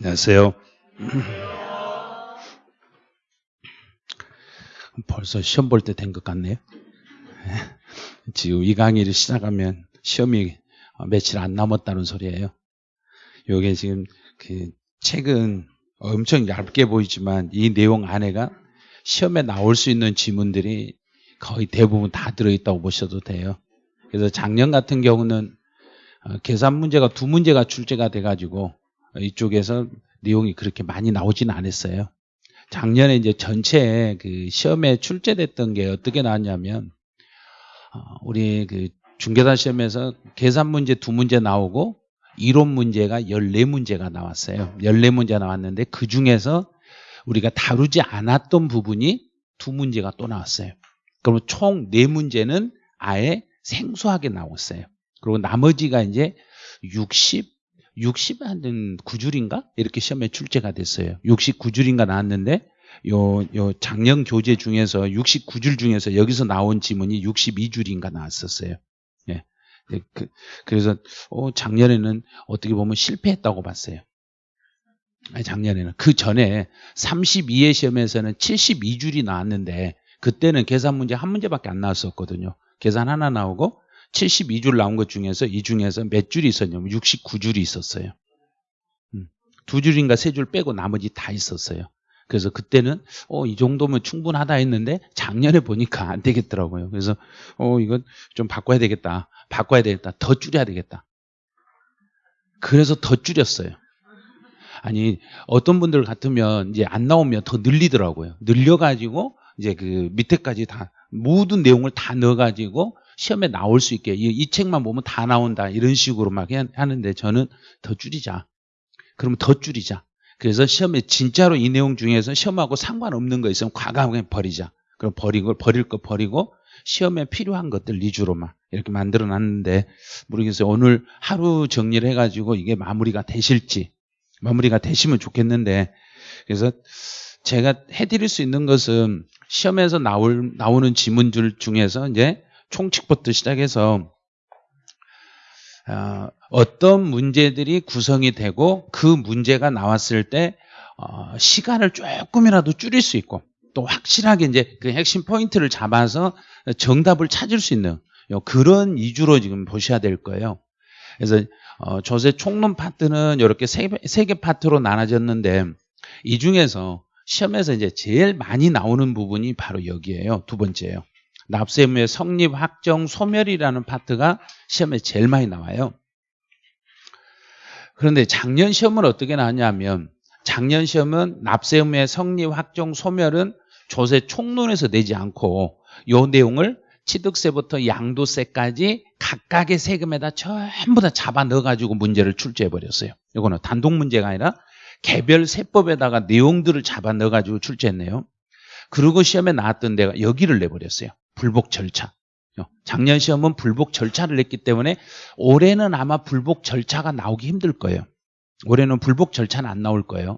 안녕하세요. 벌써 시험 볼 때 된 것 같네요. 지금 이 강의를 시작하면 시험이 며칠 안 남았다는 소리예요. 요게 지금 그 책은 엄청 얇게 보이지만 이 내용 안에가 시험에 나올 수 있는 지문들이 거의 대부분 다 들어있다고 보셔도 돼요. 그래서 작년 같은 경우는 어, 계산 문제가 두 문제가 출제가 돼가지고 이쪽에서 내용이 그렇게 많이 나오지는 않았어요. 작년에 이제 전체 그 시험에 출제됐던 게 어떻게 나왔냐면 어, 우리 그 중계단 시험에서 계산 문제 두 문제 나오고 이론 문제가 14문제가 나왔어요. 14문제 나왔는데 그 중에서 우리가 다루지 않았던 부분이 두 문제가 또 나왔어요. 그러면 총네 문제는 아예 생소하게 나왔어요. 그리고 나머지가 이제 60, 60 한 9줄인가? 이렇게 시험에 출제가 됐어요. 69줄인가 나왔는데 요, 요 작년 교재 중에서 69줄 중에서 여기서 나온 지문이 62줄인가 나왔었어요. 예. 그, 그래서 어, 작년에는 어떻게 보면 실패했다고 봤어요. 작년에는 그 전에 32회 시험에서는 72줄이 나왔는데 그때는 계산 문제 한 문제밖에 안 나왔었거든요. 계산 하나 나오고 72줄 나온 것 중에서 이 중에서 몇 줄이 있었냐면 69줄이 있었어요. 음, 두 줄인가 세 줄 빼고 나머지 다 있었어요. 그래서 그때는 어, 이 정도면 충분하다 했는데 작년에 보니까 안 되겠더라고요. 그래서 어, 이건 좀 바꿔야 되겠다. 바꿔야 되겠다. 더 줄여야 되겠다. 그래서 더 줄였어요. 아니 어떤 분들 같으면 이제 안 나오면 더 늘리더라고요. 늘려가지고 이제 그 밑에까지 다 모든 내용을 다 넣어가지고 시험에 나올 수 있게 이, 이 책만 보면 다 나온다 이런 식으로 막 하는데 저는 더 줄이자. 그러면 더 줄이자. 그래서 시험에 진짜로 이 내용 중에서 시험하고 상관없는 거 있으면 과감하게 버리자. 그럼 버리고 버릴 거 버리고 시험에 필요한 것들 위주로만 이렇게 만들어 놨는데 모르겠어요. 오늘 하루 정리를 해가지고 이게 마무리가 되실지 마무리가 되시면 좋겠는데 그래서 제가 해드릴 수 있는 것은 시험에서 나올, 나오는 지문들 중에서 이제 총칙부터 시작해서 어, 떤 문제들이 구성이 되고 그 문제가 나왔을 때 어, 시간을 조금이라도 줄일 수 있고 또 확실하게 이제 그 핵심 포인트를 잡아서 정답을 찾을 수 있는 그런 위주로 지금 보셔야 될 거예요. 그래서 어, 조세 총론 파트는 이렇게 세 개 파트로 나눠졌는데 이 중에서 시험에서 이제 제일 많이 나오는 부분이 바로 여기에요. 두 번째예요. 납세 의무의 성립, 확정, 소멸이라는 파트가 시험에 제일 많이 나와요. 그런데 작년 시험은 어떻게 나왔냐면 작년 시험은 납세 의무의 성립, 확정, 소멸은 조세 총론에서 내지 않고 요 내용을 취득세부터 양도세까지 각각의 세금에다 전부 다 잡아 넣어가지고 문제를 출제해 버렸어요. 이거는 단독 문제가 아니라 개별 세법에다가 내용들을 잡아 넣어가지고 출제했네요. 그리고 시험에 나왔던 데가 여기를 내버렸어요. 불복 절차. 작년 시험은 불복 절차를 냈기 때문에 올해는 아마 불복 절차가 나오기 힘들 거예요. 올해는 불복 절차는 안 나올 거예요.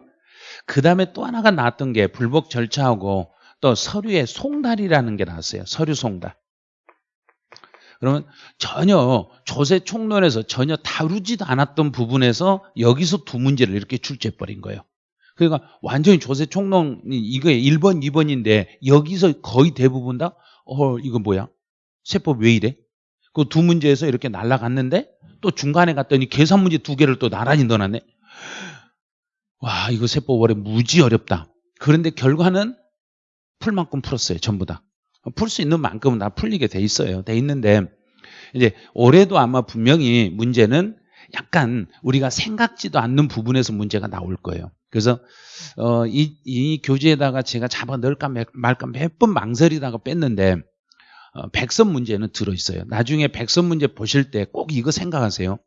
그 다음에 또 하나가 나왔던 게 불복 절차하고 또 서류의 송달이라는 게 나왔어요. 서류 송달. 그러면 전혀 조세 총론에서 전혀 다루지도 않았던 부분에서 여기서 두 문제를 이렇게 출제해버린 거예요. 그러니까 완전히 조세 총론 이거 1번, 2번인데 여기서 거의 대부분 다 어, 이거 뭐야? 세법 왜 이래? 그 두 문제에서 이렇게 날라갔는데 또 중간에 갔더니 계산 문제 두 개를 또 나란히 넣어놨네. 와, 이거 세법 원래 무지 어렵다. 그런데 결과는 풀 만큼 풀었어요. 전부 다. 풀 수 있는 만큼은 다 풀리게 돼 있어요. 돼 있는데 이제 올해도 아마 분명히 문제는 약간 우리가 생각지도 않는 부분에서 문제가 나올 거예요. 그래서 어, 이, 이 교재에다가 제가 잡아 넣을까 말까 몇 번 망설이다가 뺐는데 어, 백선 문제는 들어있어요. 나중에 백선 문제 보실 때 꼭 이거 생각하세요.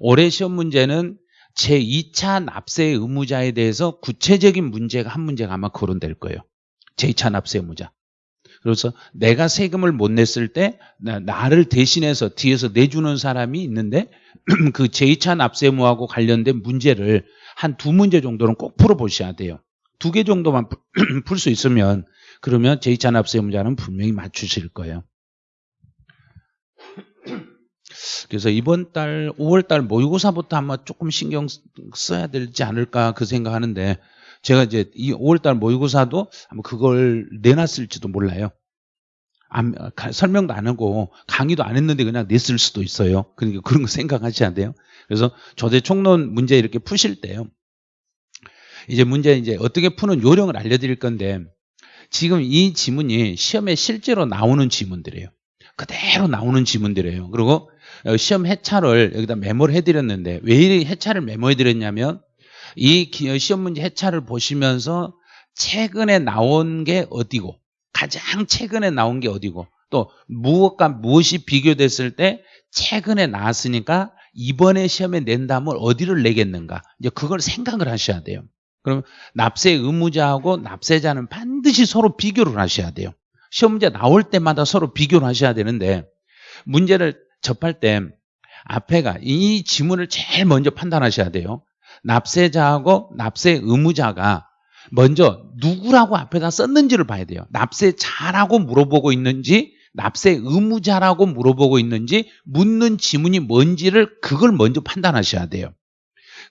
올해 시험 문제는 제2차 납세 의무자에 대해서 구체적인 문제가 한 문제가 아마 거론될 거예요. 제2차 납세 의무자. 그래서 내가 세금을 못 냈을 때 나를 대신해서 뒤에서 내주는 사람이 있는데 그 제2차 납세 의무하고 관련된 문제를 한 두 문제 정도는 꼭 풀어보셔야 돼요. 두 개 정도만 풀 수 있으면 그러면 제2차 납세 의무자는 분명히 맞추실 거예요. 그래서 이번 달 5월 달 모의고사부터 아마 조금 신경 써야 되지 않을까 그 생각하는데 제가 이제 이 5월 달 모의고사도 아마 그걸 내놨을지도 몰라요. 안, 가- 설명도 안 하고 강의도 안 했는데 그냥 냈을 수도 있어요. 그러니까 그런 거 생각하셔야 돼요. 그래서 조대 총론 문제 이렇게 푸실 때요. 이제 문제 이제 어떻게 푸는 요령을 알려드릴 건데 지금 이 지문이 시험에 실제로 나오는 지문들이에요. 그대로 나오는 지문들이에요. 그리고 어, 시험 해차를 여기다 메모를 해드렸는데 왜 이 해차를 메모해드렸냐면 이 기- 시험 문제 해차를 보시면서 최근에 나온 게 어디고 가장 최근에 나온 게 어디고 또 무엇과 무엇이 비교됐을 때 최근에 나왔으니까 이번에 시험에 낸다면 어디를 내겠는가 이제 그걸 생각을 하셔야 돼요. 그럼 납세 의무자하고 납세자는 반드시 서로 비교를 하셔야 돼요. 시험 문제 나올 때마다 서로 비교를 하셔야 되는데 문제를 접할 때 앞에가 이 지문을 제일 먼저 판단하셔야 돼요. 납세자하고 납세 의무자가 먼저 누구라고 앞에다 썼는지를 봐야 돼요. 납세 자라고 물어보고 있는지 납세 의무자라고 물어보고 있는지 묻는 지문이 뭔지를 그걸 먼저 판단하셔야 돼요.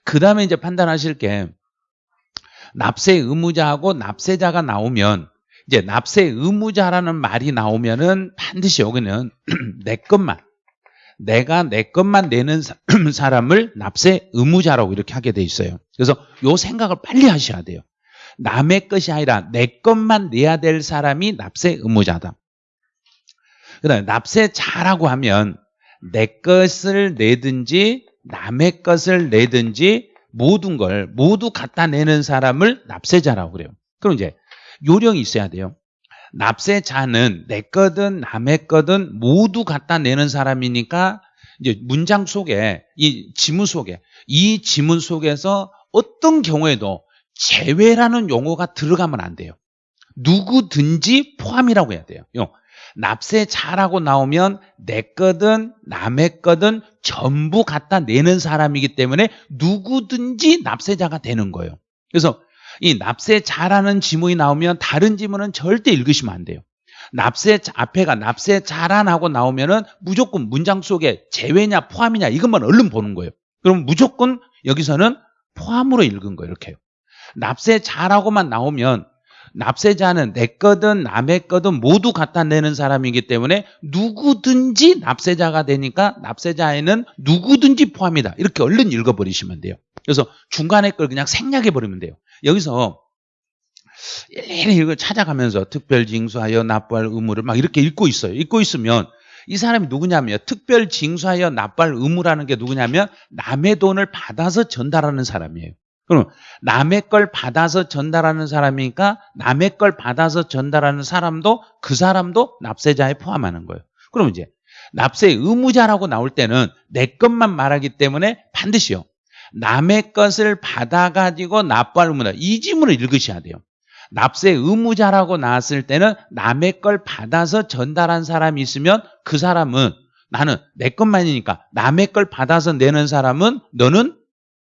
그 다음에 이제 판단하실 게 납세 의무자하고 납세자가 나오면 이제 납세 의무자라는 말이 나오면은 반드시 여기는 내 것만 내가 내 것만 내는 사- 사람을 납세 의무자라고 이렇게 하게 돼 있어요. 그래서 요 생각을 빨리 하셔야 돼요. 남의 것이 아니라 내 것만 내야 될 사람이 납세 의무자다. 그 다음에 납세자라고 하면 내 것을 내든지 남의 것을 내든지 모든 걸 모두 갖다 내는 사람을 납세자라고 그래요. 그럼 이제 요령이 있어야 돼요. 납세자는 내 거든 남의 거든 모두 갖다 내는 사람이니까 이제 문장 속에 이 지문 속에 이 지문 속에서 어떤 경우에도 제외라는 용어가 들어가면 안 돼요. 누구든지 포함이라고 해야 돼요. 요. 납세자라고 나오면 내 거든 남의 거든 전부 갖다 내는 사람이기 때문에 누구든지 납세자가 되는 거예요. 그래서 이 납세자라는 지문이 나오면 다른 지문은 절대 읽으시면 안 돼요. 납세 앞에가 납세자란하고 나오면은 무조건 문장 속에 제외냐 포함이냐 이것만 얼른 보는 거예요. 그럼 무조건 여기서는 포함으로 읽은 거예요. 이렇게요. 납세자라고만 나오면 납세자는 내 거든 남의 거든 모두 갖다 내는 사람이기 때문에 누구든지 납세자가 되니까 납세자에는 누구든지 포함이다. 이렇게 얼른 읽어버리시면 돼요. 그래서 중간에 걸 그냥 생략해버리면 돼요. 여기서 일일이 이걸 찾아가면서 특별 징수하여 납부할 의무를 막 이렇게 읽고 있어요. 읽고 있으면 이 사람이 누구냐면 특별 징수하여 납부할 의무라는 게 누구냐면 남의 돈을 받아서 전달하는 사람이에요. 그럼 남의 걸 받아서 전달하는 사람이니까 남의 걸 받아서 전달하는 사람도 그 사람도 납세자에 포함하는 거예요. 그럼 이제 납세 의무자라고 나올 때는 내 것만 말하기 때문에 반드시요. 남의 것을 받아가지고 납부할 의무다. 이 지문을 읽으셔야 돼요. 납세 의무자라고 나왔을 때는 남의 걸 받아서 전달한 사람이 있으면 그 사람은 나는 내 것만이니까 남의 걸 받아서 내는 사람은 너는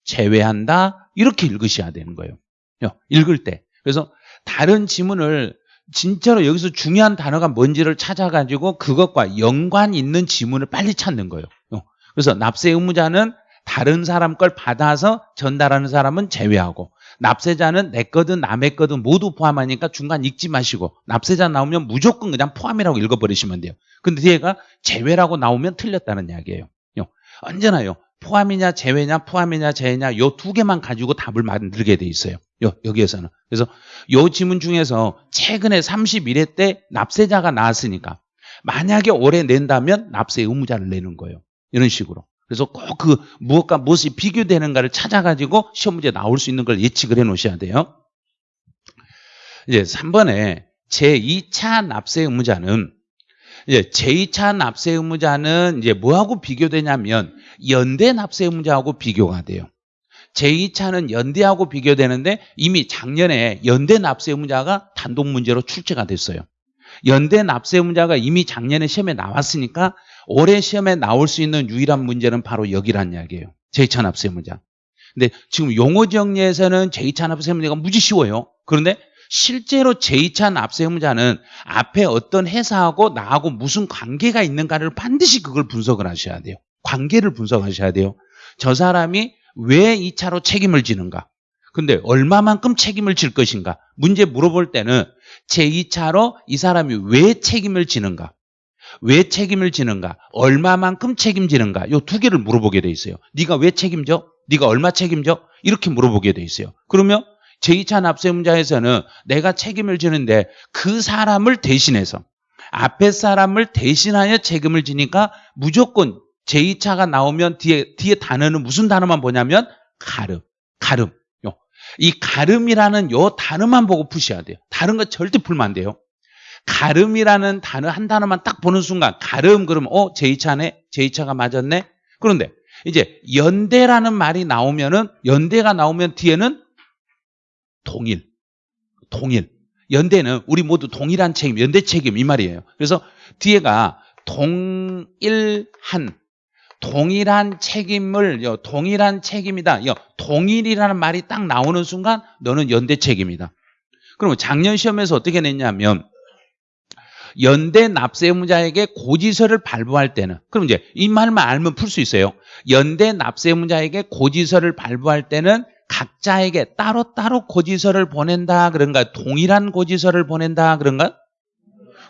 제외한다. 이렇게 읽으셔야 되는 거예요. 요, 읽을 때. 그래서 다른 지문을 진짜로 여기서 중요한 단어가 뭔지를 찾아가지고 그것과 연관 있는 지문을 빨리 찾는 거예요. 요. 그래서 납세 의무자는 다른 사람 걸 받아서 전달하는 사람은 제외하고 납세자는 내 거든 남의 거든 모두 포함하니까 중간 읽지 마시고 납세자 나오면 무조건 그냥 포함이라고 읽어버리시면 돼요. 근데 뒤에가 제외라고 나오면 틀렸다는 이야기예요. 요. 언제나요. 포함이냐 제외냐 포함이냐 제외냐 요 두 개만 가지고 답을 만들게 돼 있어요. 요, 여기에서는. 그래서 요 지문 중에서 최근에 31회 때 납세자가 나왔으니까 만약에 올해 낸다면 납세 의무자를 내는 거예요. 이런 식으로. 그래서 꼭 그 무엇과 무엇이 비교되는가를 찾아가지고 시험 문제 나올 수 있는 걸 예측을 해 놓으셔야 돼요. 이제 3번에 제2차 납세 의무자는 이제 제2차 납세 의무자는 이제 뭐하고 비교되냐면 연대 납세 의무자하고 비교가 돼요. 제2차는 연대하고 비교되는데 이미 작년에 연대 납세 의무자가 단독 문제로 출제가 됐어요. 연대 납세 의무자가 이미 작년에 시험에 나왔으니까 올해 시험에 나올 수 있는 유일한 문제는 바로 여기란 이야기예요. 제2차 납세 의무자. 근데 지금 용어 정리에서는 제2차 납세 의무자가 무지 쉬워요. 그런데 실제로 제2차 납세 의무자는 앞에 어떤 회사하고 나하고 무슨 관계가 있는가를 반드시 그걸 분석을 하셔야 돼요. 관계를 분석하셔야 돼요. 저 사람이 왜이 차로 책임을 지는가? 근데 얼마만큼 책임을 질 것인가? 문제 물어볼 때는 제2차로 이 사람이 왜 책임을 지는가? 왜 책임을 지는가? 얼마만큼 책임지는가? 요 두 개를 물어보게 돼 있어요. 네가 왜 책임져? 네가 얼마 책임져? 이렇게 물어보게 돼 있어요. 그러면 제2차 납세문자에서는 내가 책임을 지는데 그 사람을 대신해서 앞에 사람을 대신하여 책임을 지니까 무조건 제2차가 나오면 뒤에, 뒤에 단어는 무슨 단어만 보냐면 가름, 가름. 요. 이 가름이라는 요 단어만 보고 푸셔야 돼요. 다른 거 절대 풀면 안 돼요. 가름이라는 단어 한 단어만 딱 보는 순간 가름 그러면 어 제2차네 제2차가 맞았네 그런데 이제 연대라는 말이 나오면은 연대가 나오면 뒤에는 동일. 동일. 연대는 우리 모두 동일한 책임 연대 책임 이 말이에요. 그래서 뒤에가 동일한 동일한 책임을 요, 동일한 책임이다. 요, 동일이라는 말이 딱 나오는 순간 너는 연대 책임이다. 그러면 작년 시험에서 어떻게 냈냐면 연대 납세문자에게 고지서를 발부할 때는 그럼 이제 이 말만 알면 풀 수 있어요. 연대 납세문자에게 고지서를 발부할 때는 각자에게 따로 따로 고지서를 보낸다 그런가 동일한 고지서를 보낸다 그런가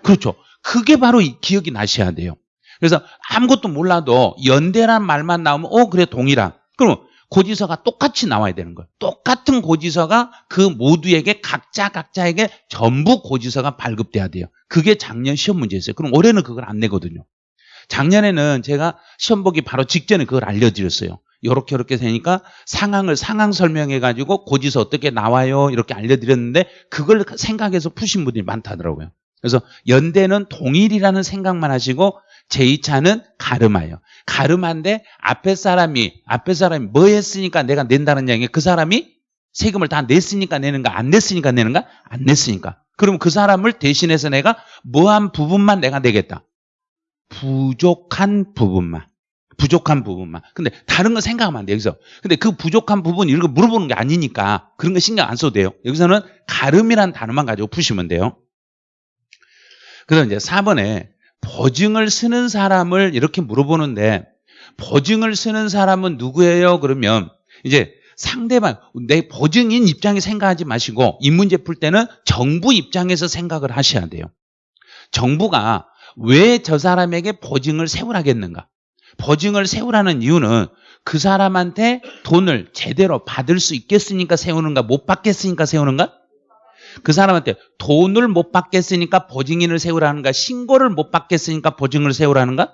그렇죠. 그게 바로 기억이 나셔야 돼요. 그래서 아무것도 몰라도 연대란 말만 나오면 어 그래 동일한 그럼 고지서가 똑같이 나와야 되는 거예요. 똑같은 고지서가 그 모두에게 각자 각자에게 전부 고지서가 발급돼야 돼요. 그게 작년 시험 문제였어요. 그럼 올해는 그걸 안 내거든요. 작년에는 제가 시험 보기 바로 직전에 그걸 알려드렸어요. 이렇게 이렇게 되니까 상황을 상황 설명해 가지고 고지서 어떻게 나와요 이렇게 알려드렸는데 그걸 생각해서 푸신 분들이 많다더라고요. 그래서 연대는 동일이라는 생각만 하시고 제2차는 가르마예요. 가르마인데 앞에 사람이 앞에 사람이 뭐 했으니까 내가 낸다는 얘기 그 사람이 세금을 다 냈으니까 내는가 안 냈으니까 내는가 안 냈으니까 그럼 그 사람을 대신해서 내가 뭐한 부분만 내가 내겠다. 부족한 부분만. 부족한 부분만. 근데 다른 거 생각하면 안 돼, 여기서. 근데 그 부족한 부분 이런 거 물어보는 게 아니니까 그런 거 신경 안 써도 돼요. 여기서는 가름이라는 단어만 가지고 푸시면 돼요. 그래서 이제 4번에 보증을 쓰는 사람을 이렇게 물어보는데 보증을 쓰는 사람은 누구예요? 그러면 이제 상대방 내 보증인 입장에 생각하지 마시고 이 문제 풀 때는 정부 입장에서 생각을 하셔야 돼요. 정부가 왜 저 사람에게 보증을 세우라겠는가? 보증을 세우라는 이유는 그 사람한테 돈을 제대로 받을 수 있겠으니까 세우는가 못 받겠으니까 세우는가? 그 사람한테 돈을 못 받겠으니까 보증인을 세우라는가 신고를 못 받겠으니까 보증을 세우라는가?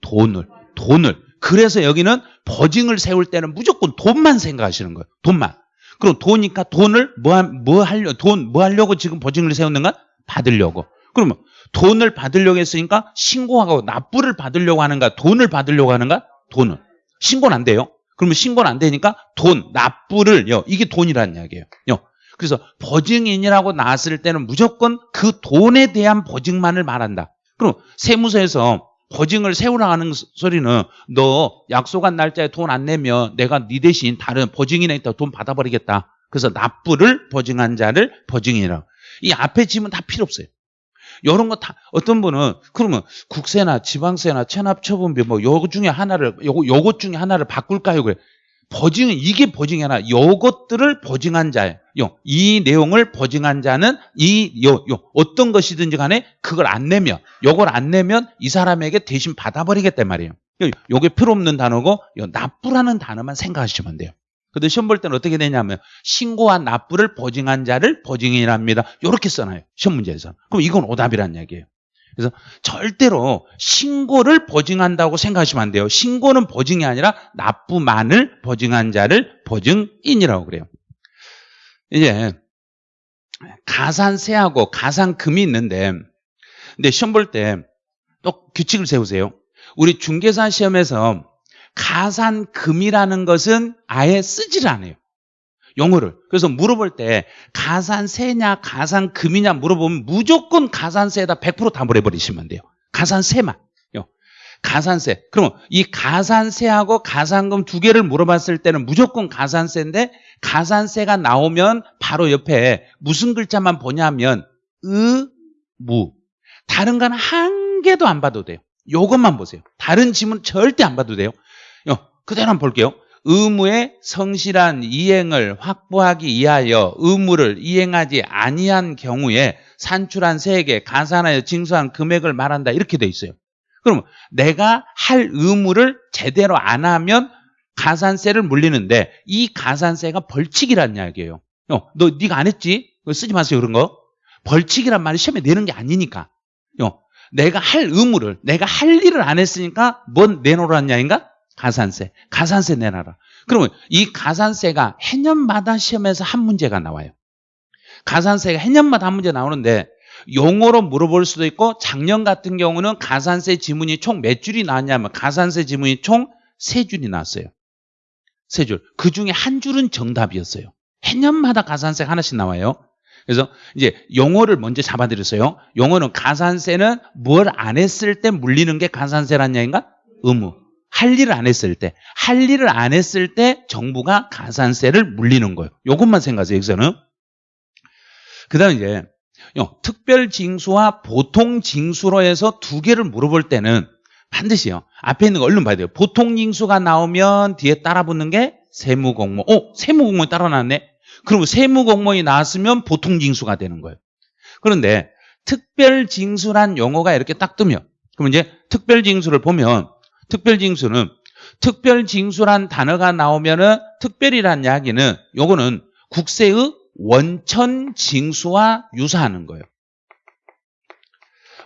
돈을 돈을. 그래서 여기는 보증을 세울 때는 무조건 돈만 생각하시는 거예요. 돈만. 그럼 돈이니까 돈을 뭐, 뭐 하려 돈 뭐 하려고 지금 보증을 세웠는가? 받으려고 그러면 돈을 받으려고 했으니까 신고하고 납부를 받으려고 하는가 돈을 받으려고 하는가 돈을 신고는 안 돼요 그러면 신고는 안 되니까 돈 납부를 요 이게 돈이라는 이야기예요 요 그래서 보증인이라고 나왔을 때는 무조건 그 돈에 대한 보증만을 말한다. 그럼 세무서에서 보증을 세우라는 소리는 너 약속한 날짜에 돈 안 내면 내가 네 대신 다른 보증인에 있다 돈 받아버리겠다. 그래서 납부를 보증한 자를 보증인이라고. 이 앞에 지면 다 필요 없어요. 이런 거 다 어떤 분은 그러면 국세나 지방세나 체납처분비 뭐 요거 중에 하나를 요거 요것 중에 하나를 바꿀까요? 그래. 보증은 이게 보증이 하나 요것들을 보증한 자예요. 이 내용을 보증한 자는 이 요, 요 어떤 것이든지 간에 그걸 안 내면 요걸 안 내면 이 사람에게 대신 받아버리겠단 말이에요. 요게 필요 없는 단어고 요 납부라는 단어만 생각하시면 돼요. 근데 시험 볼 때는 어떻게 되냐면 신고한 납부를 보증한 자를 보증인이랍니다. 이렇게 써놔요. 시험 문제에서. 그럼 이건 오답이란 얘기예요. 그래서 절대로 신고를 보증한다고 생각하시면 안 돼요. 신고는 보증이 아니라 납부만을 보증한 자를 보증인이라고 그래요. 이제 가산세하고 가산금이 있는데 근데 시험 볼 때 또 규칙을 세우세요. 우리 중개사 시험에서 가산금이라는 것은 아예 쓰질 않아요. 용어를. 그래서 물어볼 때 가산세냐 가산금이냐 물어보면 무조건 가산세에다 100%다 물어버리시면 돼요. 가산세만. 가산세. 그러면 이 가산세하고 가산금 두 개를 물어봤을 때는 무조건 가산세인데 가산세가 나오면 바로 옆에 무슨 글자만 보냐면 의, 무. 다른 건 한 개도 안 봐도 돼요. 요것만 보세요. 다른 지문 절대 안 봐도 돼요. 요, 그대로 한번 볼게요. 의무의 성실한 이행을 확보하기 위하여 의무를 이행하지 아니한 경우에 산출한 세액에 가산하여 징수한 금액을 말한다. 이렇게 돼 있어요. 그럼 내가 할 의무를 제대로 안 하면 가산세를 물리는데 이 가산세가 벌칙이란 이야기예요. 어, 너 네가 안 했지? 쓰지 마세요 그런 거. 벌칙이란 말이 시험에 내는 게 아니니까. 어, 내가 할 의무를 내가 할 일을 안 했으니까 뭔 내놓으라는 이야기인가? 가산세. 가산세 내놔라. 그러면 이 가산세가 해년마다 시험에서 한 문제가 나와요. 가산세가 해년마다 한 문제 나오는데 용어로 물어볼 수도 있고 작년 같은 경우는 가산세 지문이 총 몇 줄이 나왔냐면 가산세 지문이 총 세 줄이 나왔어요. 세 줄. 그 중에 한 줄은 정답이었어요. 해년마다 가산세 하나씩 나와요. 그래서 이제 용어를 먼저 잡아드렸어요. 용어는 가산세는 뭘 안 했을 때 물리는 게 가산세란 얘기인가? 의무. 할 일을 안 했을 때. 할 일을 안 했을 때 정부가 가산세를 물리는 거예요. 요것만 생각하세요. 여기서는. 그 다음에 이제 특별 징수와 보통 징수로 해서 두 개를 물어볼 때는 반드시요. 앞에 있는 거 얼른 봐야 돼요. 보통 징수가 나오면 뒤에 따라 붙는 게 세무공무원. 어, 세무공무원이 따라 나왔네. 그럼 세무공무원이 나왔으면 보통 징수가 되는 거예요. 그런데 특별 징수란 용어가 이렇게 딱 뜨면 그럼 이제 특별 징수를 보면 특별 징수는 특별 징수란 단어가 나오면은 특별이란 이야기는 요거는 국세의 원천 징수와 유사하는 거예요.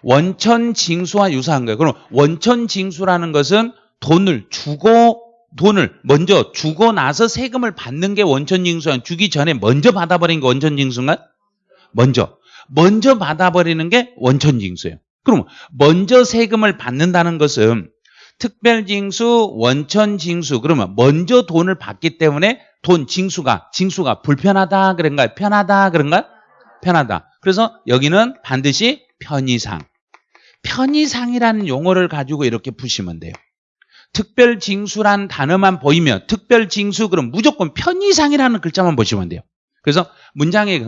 원천 징수와 유사한 거예요. 그럼 원천 징수라는 것은 돈을 주고 돈을 먼저 주고 나서 세금을 받는 게 원천 징수야. 주기 전에 먼저 받아버린 게 원천 징수인가? 먼저. 먼저 받아버리는 게 원천 징수예요. 그럼 먼저 세금을 받는다는 것은 특별징수, 원천징수 그러면 먼저 돈을 받기 때문에 돈 징수가 징수가 불편하다 그런가요? 편하다 그런가요? 편하다. 그래서 여기는 반드시 편의상. 편의상이라는 용어를 가지고 이렇게 푸시면 돼요. 특별징수란 단어만 보이면 특별징수 그럼 무조건 편의상이라는 글자만 보시면 돼요. 그래서 문장에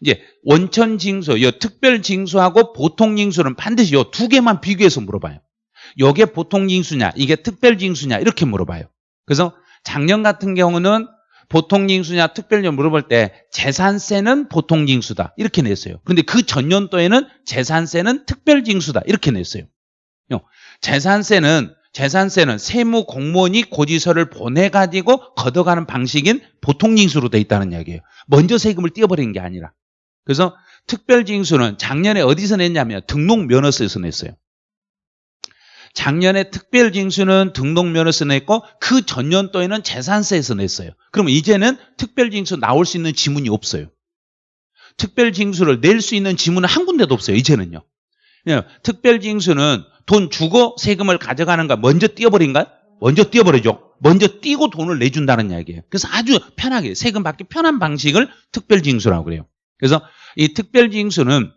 이제 원천징수, 이 특별징수하고 보통징수는 반드시 이두 개만 비교해서 물어봐요. 이게 보통 징수냐, 이게 특별 징수냐 이렇게 물어봐요. 그래서 작년 같은 경우는 보통 징수냐 특별징수 물어볼 때 재산세는 보통 징수다 이렇게 냈어요. 근데 그 전년도에는 재산세는 특별 징수다 이렇게 냈어요. 재산세는 재산세는 세무 공무원이 고지서를 보내가지고 걷어가는 방식인 보통 징수로 돼 있다는 이야기예요. 먼저 세금을 띄어버리는 게 아니라. 그래서 특별 징수는 작년에 어디서 냈냐면 등록 면허서에서 냈어요. 작년에 특별징수는 등록면허서 냈고 그 전년도에는 재산세에서 냈어요. 그러면 이제는 특별징수 나올 수 있는 지문이 없어요. 특별징수를 낼 수 있는 지문은 한 군데도 없어요. 이제는요. 예, 특별징수는 돈 주고 세금을 가져가는가 먼저 띄어버린가? 먼저 띄어버리죠. 먼저 띄고 돈을 내준다는 이야기예요. 그래서 아주 편하게 세금 받기 편한 방식을 특별징수라고 그래요. 그래서 이 특별징수는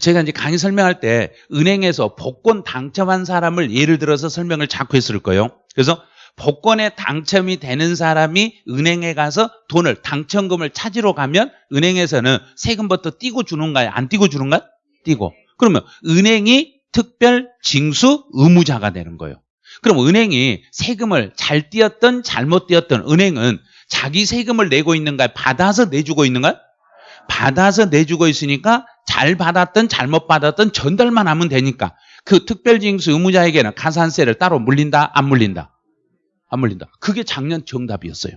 제가 이제 강의 설명할 때 은행에서 복권 당첨한 사람을 예를 들어서 설명을 자꾸 했을 거예요. 그래서 복권에 당첨이 되는 사람이 은행에 가서 돈을 당첨금을 찾으러 가면 은행에서는 세금부터 띄고 주는가요? 안 띄고 주는가요? 띄고. 그러면 은행이 특별 징수 의무자가 되는 거예요. 그럼 은행이 세금을 잘 띄었던 잘못 띄었던 은행은 자기 세금을 내고 있는가 받아서 내주고 있는가 받아서 내주고 있으니까 잘 받았든 잘못 받았든 전달만 하면 되니까. 그 특별징수 의무자에게는 가산세를 따로 물린다? 안 물린다? 안 물린다. 그게 작년 정답이었어요.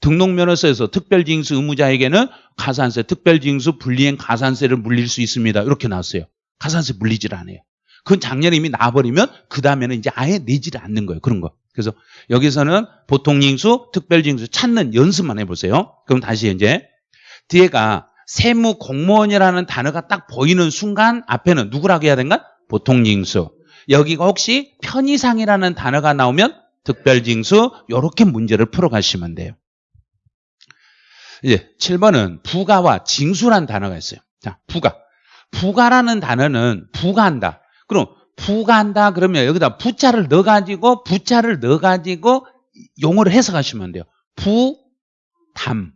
등록면허서에서 특별징수 의무자에게는 가산세 특별징수 분리행 가산세를 물릴 수 있습니다. 이렇게 나왔어요. 가산세 물리질 않아요. 그건 작년에 이미 나와버리면 그 다음에는 이제 아예 내지를 않는 거예요. 그런 거. 그래서 여기서는 보통징수 특별징수 찾는 연습만 해보세요. 그럼 다시 이제 뒤에가 세무 공무원이라는 단어가 딱 보이는 순간 앞에는 누구라고 해야 되는가? 보통징수. 여기가 혹시 편의상이라는 단어가 나오면 특별징수 이렇게 문제를 풀어가시면 돼요. 이제 7번은 부가와 징수라는 단어가 있어요. 자, 부가. 부가라는 단어는 부가한다. 그럼 부가한다 그러면 여기다 부자를 넣어가지고 부자를 넣어가지고 용어를 해석하시면 돼요. 부담,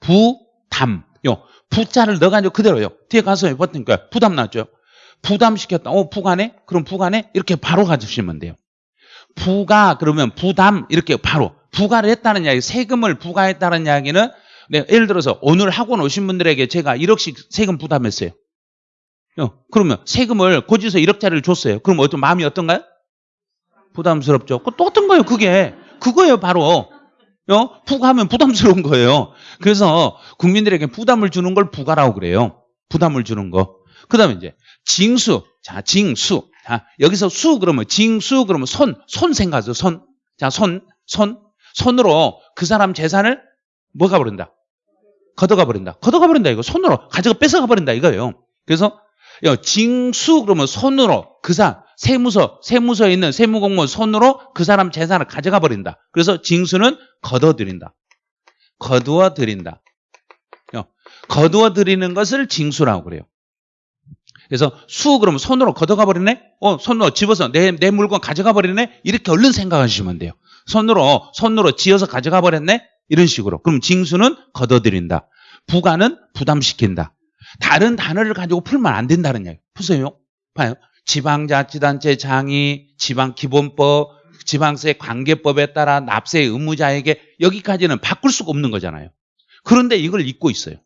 부 담. 요 부자를 넣어가지고 그대로요. 뒤에 가서 버티니까 부담 났죠. 부담시켰다. 어, 부가네? 그럼 부가네? 이렇게 바로 가주시면 돼요. 부가 그러면 부담 이렇게 바로 부가를 했다는 이야기, 세금을 부과했다는 이야기는 네, 예를 들어서 오늘 학원 오신 분들에게 제가 1억씩 세금 부담했어요. 어, 그러면 세금을 고지서 1억짜리를 줬어요. 그럼 어떤 마음이 어떤가요? 부담스럽죠. 그 똑같은 거예요, 그게. 그거예요, 바로. 어? 부가하면 부담스러운 거예요. 그래서 국민들에게 부담을 주는 걸 부가라고 그래요. 부담을 주는 거. 그 다음에 이제 징수. 자, 징수. 자, 여기서 수 그러면 징수 그러면 손. 손 생각하죠, 손. 자, 손. 손. 손으로 그 사람 재산을 뭐가 버린다? 걷어가 버린다. 걷어가 버린다, 이거. 손으로 가져가 뺏어가 버린다, 이거예요. 그래서 징수 그러면 손으로 그 사람 세무서 세무서에 있는 세무공무원 손으로 그 사람 재산을 가져가 버린다. 그래서 징수는 거둬들인다. 거두어 드린다. 거두어 드리는 것을 징수라고 그래요. 그래서 수 그러면 손으로 걷어가 버리네? 어, 손으로 집어서 내, 내 물건 가져가 버리네? 이렇게 얼른 생각하시면 돼요. 손으로, 손으로 지어서 가져가 버렸네? 이런 식으로. 그럼 징수는 걷어들인다. 부가는 부담시킨다. 다른 단어를 가지고 풀면 안 된다는 이야기. 보세요. 봐요. 지방자치단체 장이, 지방기본법, 지방세 관계법에 따라 납세 의무자에게 여기까지는 바꿀 수가 없는 거잖아요. 그런데 이걸 잊고 있어요.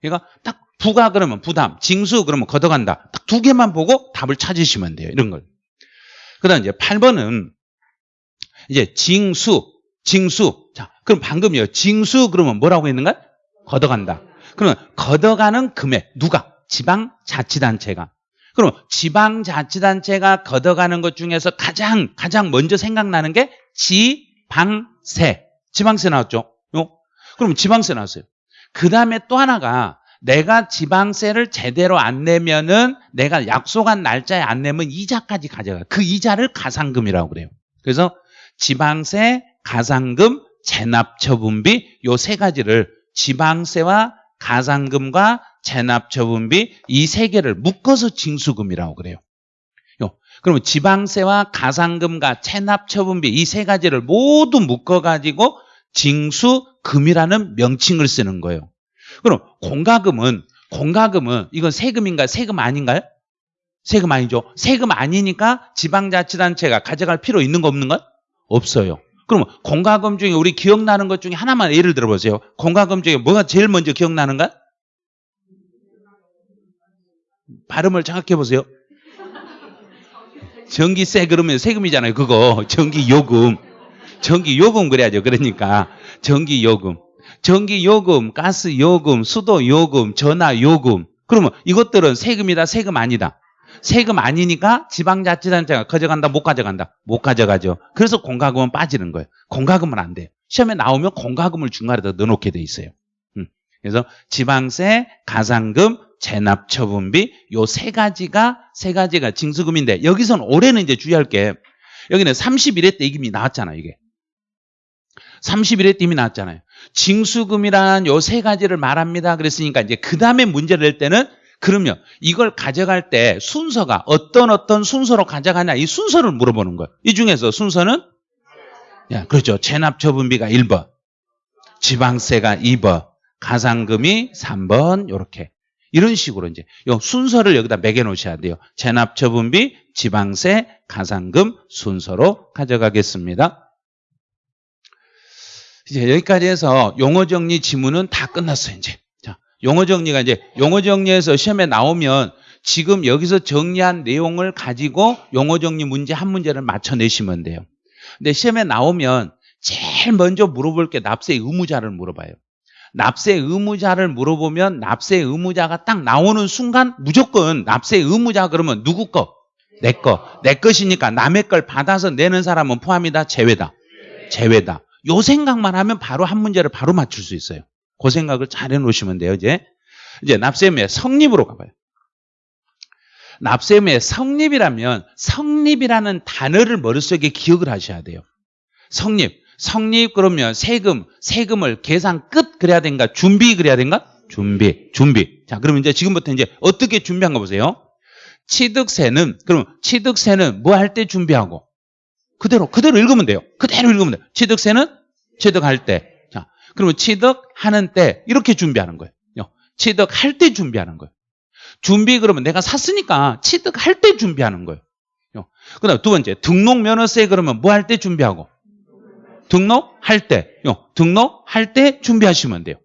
그러니까 딱 부가 그러면 부담, 징수 그러면 걷어간다. 딱 두 개만 보고 답을 찾으시면 돼요. 이런 걸. 그 다음 이제 8번은 이제 징수, 징수. 자, 그럼 방금요. 징수 그러면 뭐라고 했는가? 걷어간다. 그러면 걷어가는 금액 누가? 지방자치단체가. 그럼 지방자치단체가 걷어가는 것 중에서 가장 가장 먼저 생각나는 게 지방세. 지방세 나왔죠? 요? 그럼 지방세 나왔어요. 그 다음에 또 하나가 내가 지방세를 제대로 안 내면은 내가 약속한 날짜에 안 내면 이자까지 가져가. 그 이자를 가상금이라고 그래요. 그래서 지방세, 가상금, 재납처분비 요 세 가지를 지방세와 가상금과 재납처분비 이 세 개를 묶어서 징수금이라고 그래요. 그러면 지방세와 가상금과 체납처분비 이 세 가지를 모두 묶어가지고 징수금이라는 명칭을 쓰는 거예요. 그럼 공과금은 공과금은 이건 세금인가요? 세금 아닌가요? 세금 아니죠. 세금 아니니까 지방자치단체가 가져갈 필요 있는 거 없는 것? 없어요. 그럼 공과금 중에 우리 기억나는 것 중에 하나만 예를 들어보세요. 공과금 중에 뭐가 제일 먼저 기억나는가? 발음을 정확히 해보세요. 전기세 그러면 세금이잖아요. 그거 전기요금. 전기요금 그래야죠. 그러니까 전기요금. 전기요금, 가스요금, 수도요금, 전화요금. 그러면 이것들은 세금이다, 세금 아니다. 세금 아니니까 지방자치단체가 가져간다, 못 가져간다? 못 가져가죠. 그래서 공과금은 빠지는 거예요. 공과금은 안 돼요. 시험에 나오면 공과금을 중간에다 넣어놓게 돼 있어요. 음. 그래서 지방세, 가상금, 재납처분비 요 세 가지가 세 가지가 징수금인데 여기서는 올해는 이제 주의할 게 여기는 31회 때 이미 나왔잖아요. 이게 31회 때 이미 나왔잖아요. 징수금이라는 요세 가지를 말합니다. 그랬으니까 이제 그 다음에 문제를 낼 때는 그러면 이걸 가져갈 때 순서가 어떤 어떤 순서로 가져가냐 이 순서를 물어보는 거예요. 이 중에서 순서는 야, 그렇죠. 체납처분비가 1번, 지방세가 2번, 가상금이 3번 이렇게 이런 식으로 이제 요 순서를 여기다 매겨 놓으셔야 돼요. 체납처분비, 지방세, 가상금 순서로 가져가겠습니다. 이제 여기까지 해서 용어 정리 지문은 다 끝났어요, 이제. 자, 용어 정리가 이제 용어 정리에서 시험에 나오면 지금 여기서 정리한 내용을 가지고 용어 정리 문제 한 문제를 맞춰 내시면 돼요. 근데 시험에 나오면 제일 먼저 물어볼 게 납세 의무자를 물어봐요. 납세 의무자를 물어보면 납세 의무자가 딱 나오는 순간 무조건 납세 의무자 그러면 누구 거? 내 거. 내 것이니까 남의 걸 받아서 내는 사람은 포함이다, 제외다. 제외다. 요 생각만 하면 바로 한 문제를 바로 맞출 수 있어요. 그 생각을 잘 해놓으시면 돼요, 이제. 이제 납세의무의 성립으로 가봐요. 납세의무의 성립이라면 성립이라는 단어를 머릿속에 기억을 하셔야 돼요. 성립. 성립 그러면 세금, 세금을 계산 끝 그래야 된가? 준비 그래야 된가? 준비, 준비. 자, 그러면 이제 지금부터 이제 어떻게 준비한 거 보세요. 취득세는, 그럼 취득세는 뭐 할 때 준비하고? 그대로, 그대로 읽으면 돼요. 그대로 읽으면 돼요. 취득세는 취득할 때. 자, 그러면 취득하는 때 이렇게 준비하는 거예요. 취득할 때 준비하는 거예요. 준비 그러면 내가 샀으니까 취득할 때 준비하는 거예요. 그 다음 두 번째, 등록 면허세 그러면 뭐 할 때 준비하고? 등록할 때, 등록할 때 준비하시면 돼요.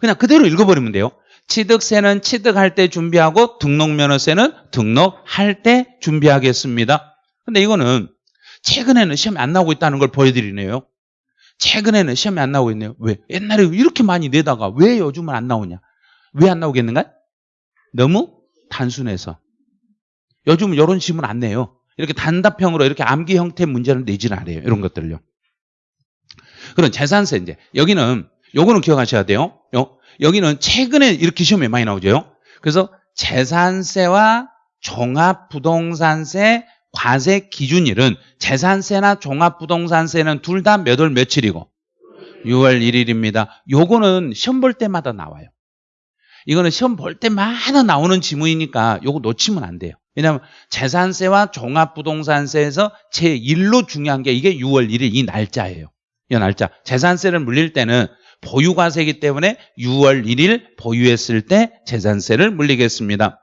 그냥 그대로 읽어버리면 돼요. 취득세는 취득할 때 준비하고 등록면허세는 등록할 때 준비하겠습니다. 근데 이거는 최근에는 시험이 안 나오고 있다는 걸 보여드리네요. 최근에는 시험이 안 나오고 있네요. 왜? 옛날에 이렇게 많이 내다가 왜 요즘은 안 나오냐? 왜 안 나오겠는가? 너무 단순해서. 요즘은 이런 질문 안 내요. 이렇게 단답형으로 이렇게 암기 형태 문제를 내지는 않아요. 이런 것들요. 그럼 재산세 이제 여기는 요거는 기억하셔야 돼요. 요, 여기는 최근에 이렇게 시험에 많이 나오죠. 그래서 재산세와 종합부동산세 과세 기준일은 재산세나 종합부동산세는 둘 다 몇 월 며칠이고 6월 1일입니다. 요거는 시험 볼 때마다 나와요. 이거는 시험 볼 때마다 나오는 지문이니까 요거 놓치면 안 돼요. 왜냐하면 재산세와 종합부동산세에서 제1로 중요한 게 이게 6월 1일 이 날짜예요. 이 날짜. 재산세를 물릴 때는 보유과세이기 때문에 6월 1일 보유했을 때 재산세를 물리겠습니다.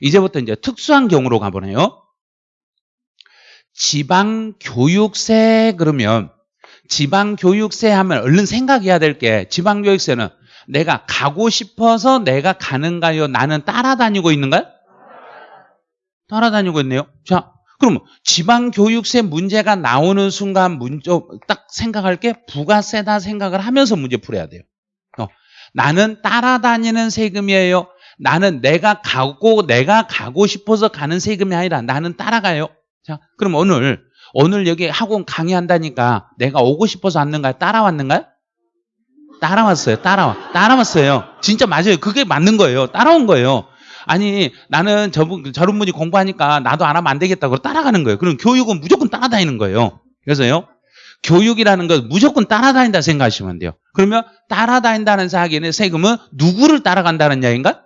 이제부터 이제 특수한 경우로 가보네요. 지방교육세 그러면 지방교육세 하면 얼른 생각해야 될 게 지방교육세는 내가 가고 싶어서 내가 가는가요? 나는 따라다니고 있는가요? 따라다니고 있네요. 자, 그러면 지방교육세 문제가 나오는 순간 문제 딱 생각할 게 부가세다 생각을 하면서 문제 풀어야 돼요. 어, 나는 따라다니는 세금이에요. 나는 내가 가고 내가 가고 싶어서 가는 세금이 아니라 나는 따라가요. 자, 그럼 오늘 오늘 여기 학원 강의한다니까 내가 오고 싶어서 왔는가요? 따라왔는가요? 따라왔어요. 따라와. 따라왔어요. 진짜 맞아요. 그게 맞는 거예요. 따라온 거예요. 아니 나는 저분 저런 분이 공부하니까 나도 안 하면 안 되겠다고 따라가는 거예요. 그럼 교육은 무조건 따라다니는 거예요. 그래서요. 교육이라는 것 무조건 따라다닌다 생각하시면 돼요. 그러면 따라다닌다는 사기에는 세금은 누구를 따라간다는 이야기인가?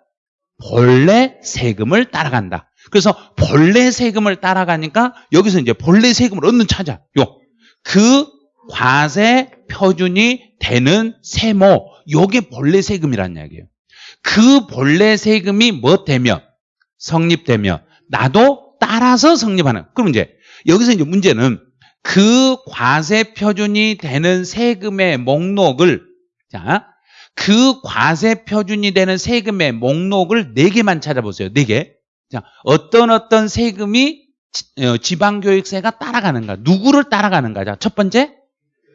본래 세금을 따라간다. 그래서 본래 세금을 따라가니까 여기서 이제 본래 세금을 얻는 찾아. 요. 그 과세 표준이 되는 세모. 요게 본래 세금이라는 이야기예요. 그 본래 세금이 뭐 되면 성립되면 나도 따라서 성립하는. 그럼 이제 여기서 이제 문제는 그 과세 표준이 되는 세금의 목록을 자, 그 과세 표준이 되는 세금의 목록을 네 개만 찾아보세요. 네 개. 자, 어떤 어떤 세금이 어, 지방교육세가 따라가는가? 누구를 따라가는가? 자, 첫 번째,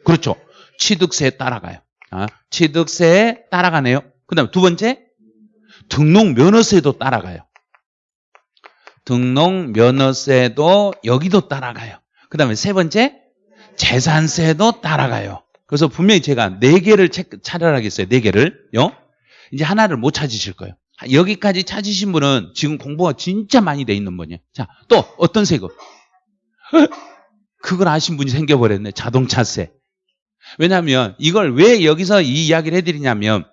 그렇죠. 취득세에 따라가요. 아, 취득세에 따라가네요. 그 다음에 두 번째, 등록면허세도 따라가요. 등록면허세도 여기도 따라가요. 그 다음에 세 번째, 재산세도 따라가요. 그래서 분명히 제가 네 개를 찾아라겠어요. 네 개를. 요? 이제 하나를 못 찾으실 거예요. 여기까지 찾으신 분은 지금 공부가 진짜 많이 돼 있는 분이에요. 자, 또 어떤 세금? 그걸 아신 분이 생겨버렸네. 자동차세. 왜냐하면 이걸 왜 여기서 이 이야기를 해드리냐면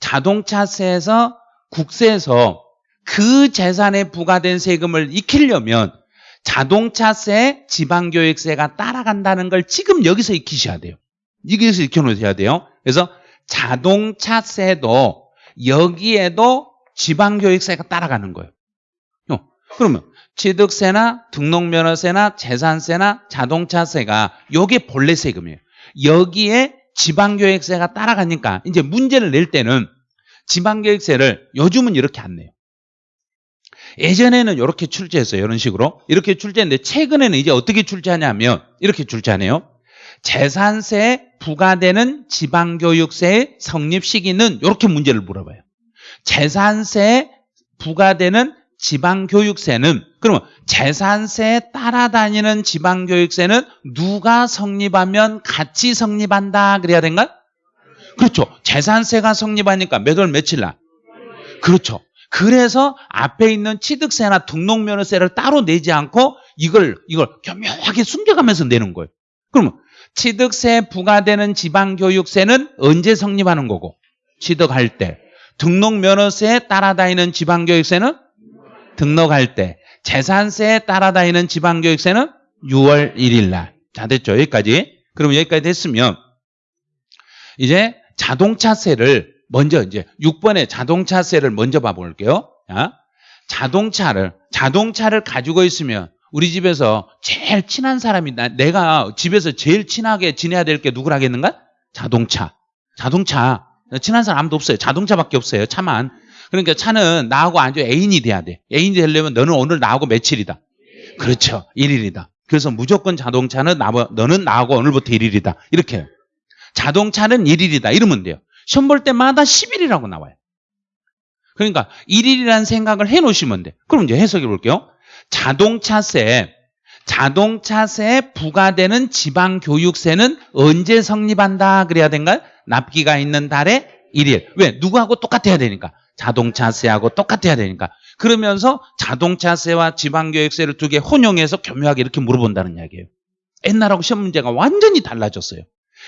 자동차세에서 국세에서 그 재산에 부과된 세금을 익히려면 자동차세, 지방교육세가 따라간다는 걸 지금 여기서 익히셔야 돼요. 여기서 익혀놓으셔야 돼요. 그래서 자동차세도 여기에도 지방교육세가 따라가는 거예요. 어, 그러면 취득세나 등록면허세나 재산세나 자동차세가 여기에 본래 세금이에요. 여기에 지방교육세가 따라가니까 이제 문제를 낼 때는 지방교육세를 요즘은 이렇게 안 내요. 예전에는 이렇게 출제했어요. 이런 식으로. 이렇게 출제했는데 최근에는 이제 어떻게 출제하냐면 이렇게 출제하네요. 재산세에 부과되는 지방교육세의 성립 시기는 이렇게 문제를 물어봐요. 재산세에 부과되는 지방교육세는 그러면 재산세에 따라다니는 지방교육세는 누가 성립하면 같이 성립한다 그래야 된가? 그렇죠. 재산세가 성립하니까 몇 월 며칠 날? 그렇죠. 그래서 앞에 있는 취득세나 등록면허세를 따로 내지 않고 이걸 이걸 교묘하게 숨겨가면서 내는 거예요. 그러면 취득세 부과되는 지방교육세는 언제 성립하는 거고? 취득할 때. 등록 면허세에 따라다니는 지방교육세는 등록할 때. 재산세에 따라다니는 지방교육세는 6월 1일 날. 자, 됐죠? 여기까지. 그럼 여기까지 됐으면 이제 자동차세를 먼저 이제 6번의 자동차세를 먼저 봐볼게요. 어? 자동차를 자동차를 가지고 있으면 우리 집에서 제일 친한 사람이 나, 내가 집에서 제일 친하게 지내야 될 게 누구라겠는가? 자동차. 자동차. 친한 사람 아무도 없어요. 자동차밖에 없어요. 차만. 그러니까 차는 나하고 아주 애인이 돼야 돼. 애인이 되려면 너는 오늘 나하고 며칠이다. 그렇죠. 1일이다. 그래서 무조건 자동차는 나, 너는 나하고 오늘부터 1일이다. 이렇게 해요. 자동차는 1일이다. 이러면 돼요. 시험 볼 때마다 10일이라고 나와요. 그러니까 1일이라는 생각을 해 놓으시면 돼. 그럼 이제 해석해 볼게요. 자동차세, 자동차세에 부과되는 지방교육세는 언제 성립한다 그래야 된가요? 납기가 있는 달에 1일. 왜? 누구하고 똑같아야 되니까. 자동차세하고 똑같아야 되니까. 그러면서 자동차세와 지방교육세를 두 개 혼용해서 교묘하게 이렇게 물어본다는 이야기예요. 옛날하고 시험 문제가 완전히 달라졌어요.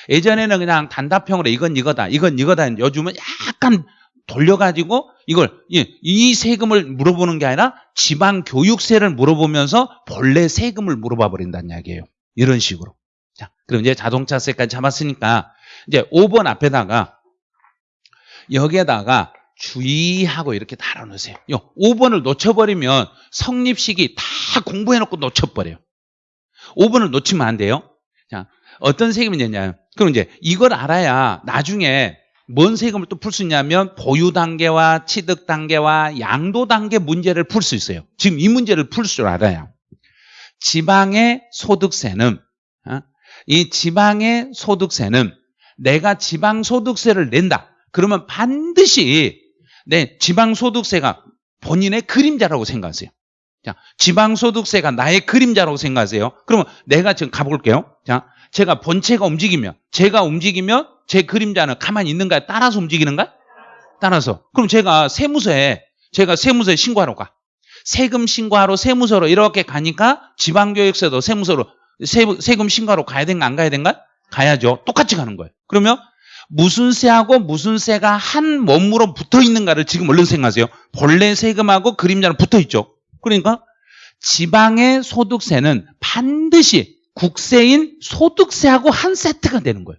예전에는 그냥 단답형으로 이건 이거다, 이건 이거다. 요즘은 약간 돌려가지고 이걸 이 세금을 물어보는 게 아니라 지방 교육세를 물어보면서 본래 세금을 물어봐 버린다는 이야기예요. 이런 식으로. 자, 그럼 이제 자동차세까지 잡았으니까 이제 5번 앞에다가 여기에다가 주의하고 이렇게 달아놓으세요. 5번을 놓쳐버리면 성립식이 다 공부해놓고 놓쳐버려요. 5번을 놓치면 안 돼요. 자, 어떤 세금이 되냐. 그럼 이제 이걸 알아야 나중에 뭔 세금을 또 풀 수 있냐면 보유 단계와 취득 단계와 양도 단계 문제를 풀 수 있어요. 지금 이 문제를 풀 줄 알아야. 지방의 소득세는 어? 이 지방의 소득세는 내가 지방 소득세를 낸다. 그러면 반드시 내 지방 소득세가 본인의 그림자라고 생각하세요. 자, 지방 소득세가 나의 그림자라고 생각하세요. 그러면 내가 지금 가볼게요. 자, 제가 본체가 움직이면 제가 움직이면 제 그림자는 가만히 있는가요? 따라서 움직이는가? 따라서. 그럼 제가 세무서에 제가 세무서에 신고하러 가. 세금 신고하러 세무서로 이렇게 가니까 지방교육세도 세무서로 세, 세금 신고하러 가야 된가 안 가야 된가? 가야죠. 똑같이 가는 거예요. 그러면 무슨 세하고 무슨 세가 한 몸으로 붙어 있는가를 지금 얼른 생각하세요. 본래 세금하고 그림자는 붙어 있죠. 그러니까 지방의 소득세는 반드시 국세인 소득세하고 한 세트가 되는 거예요.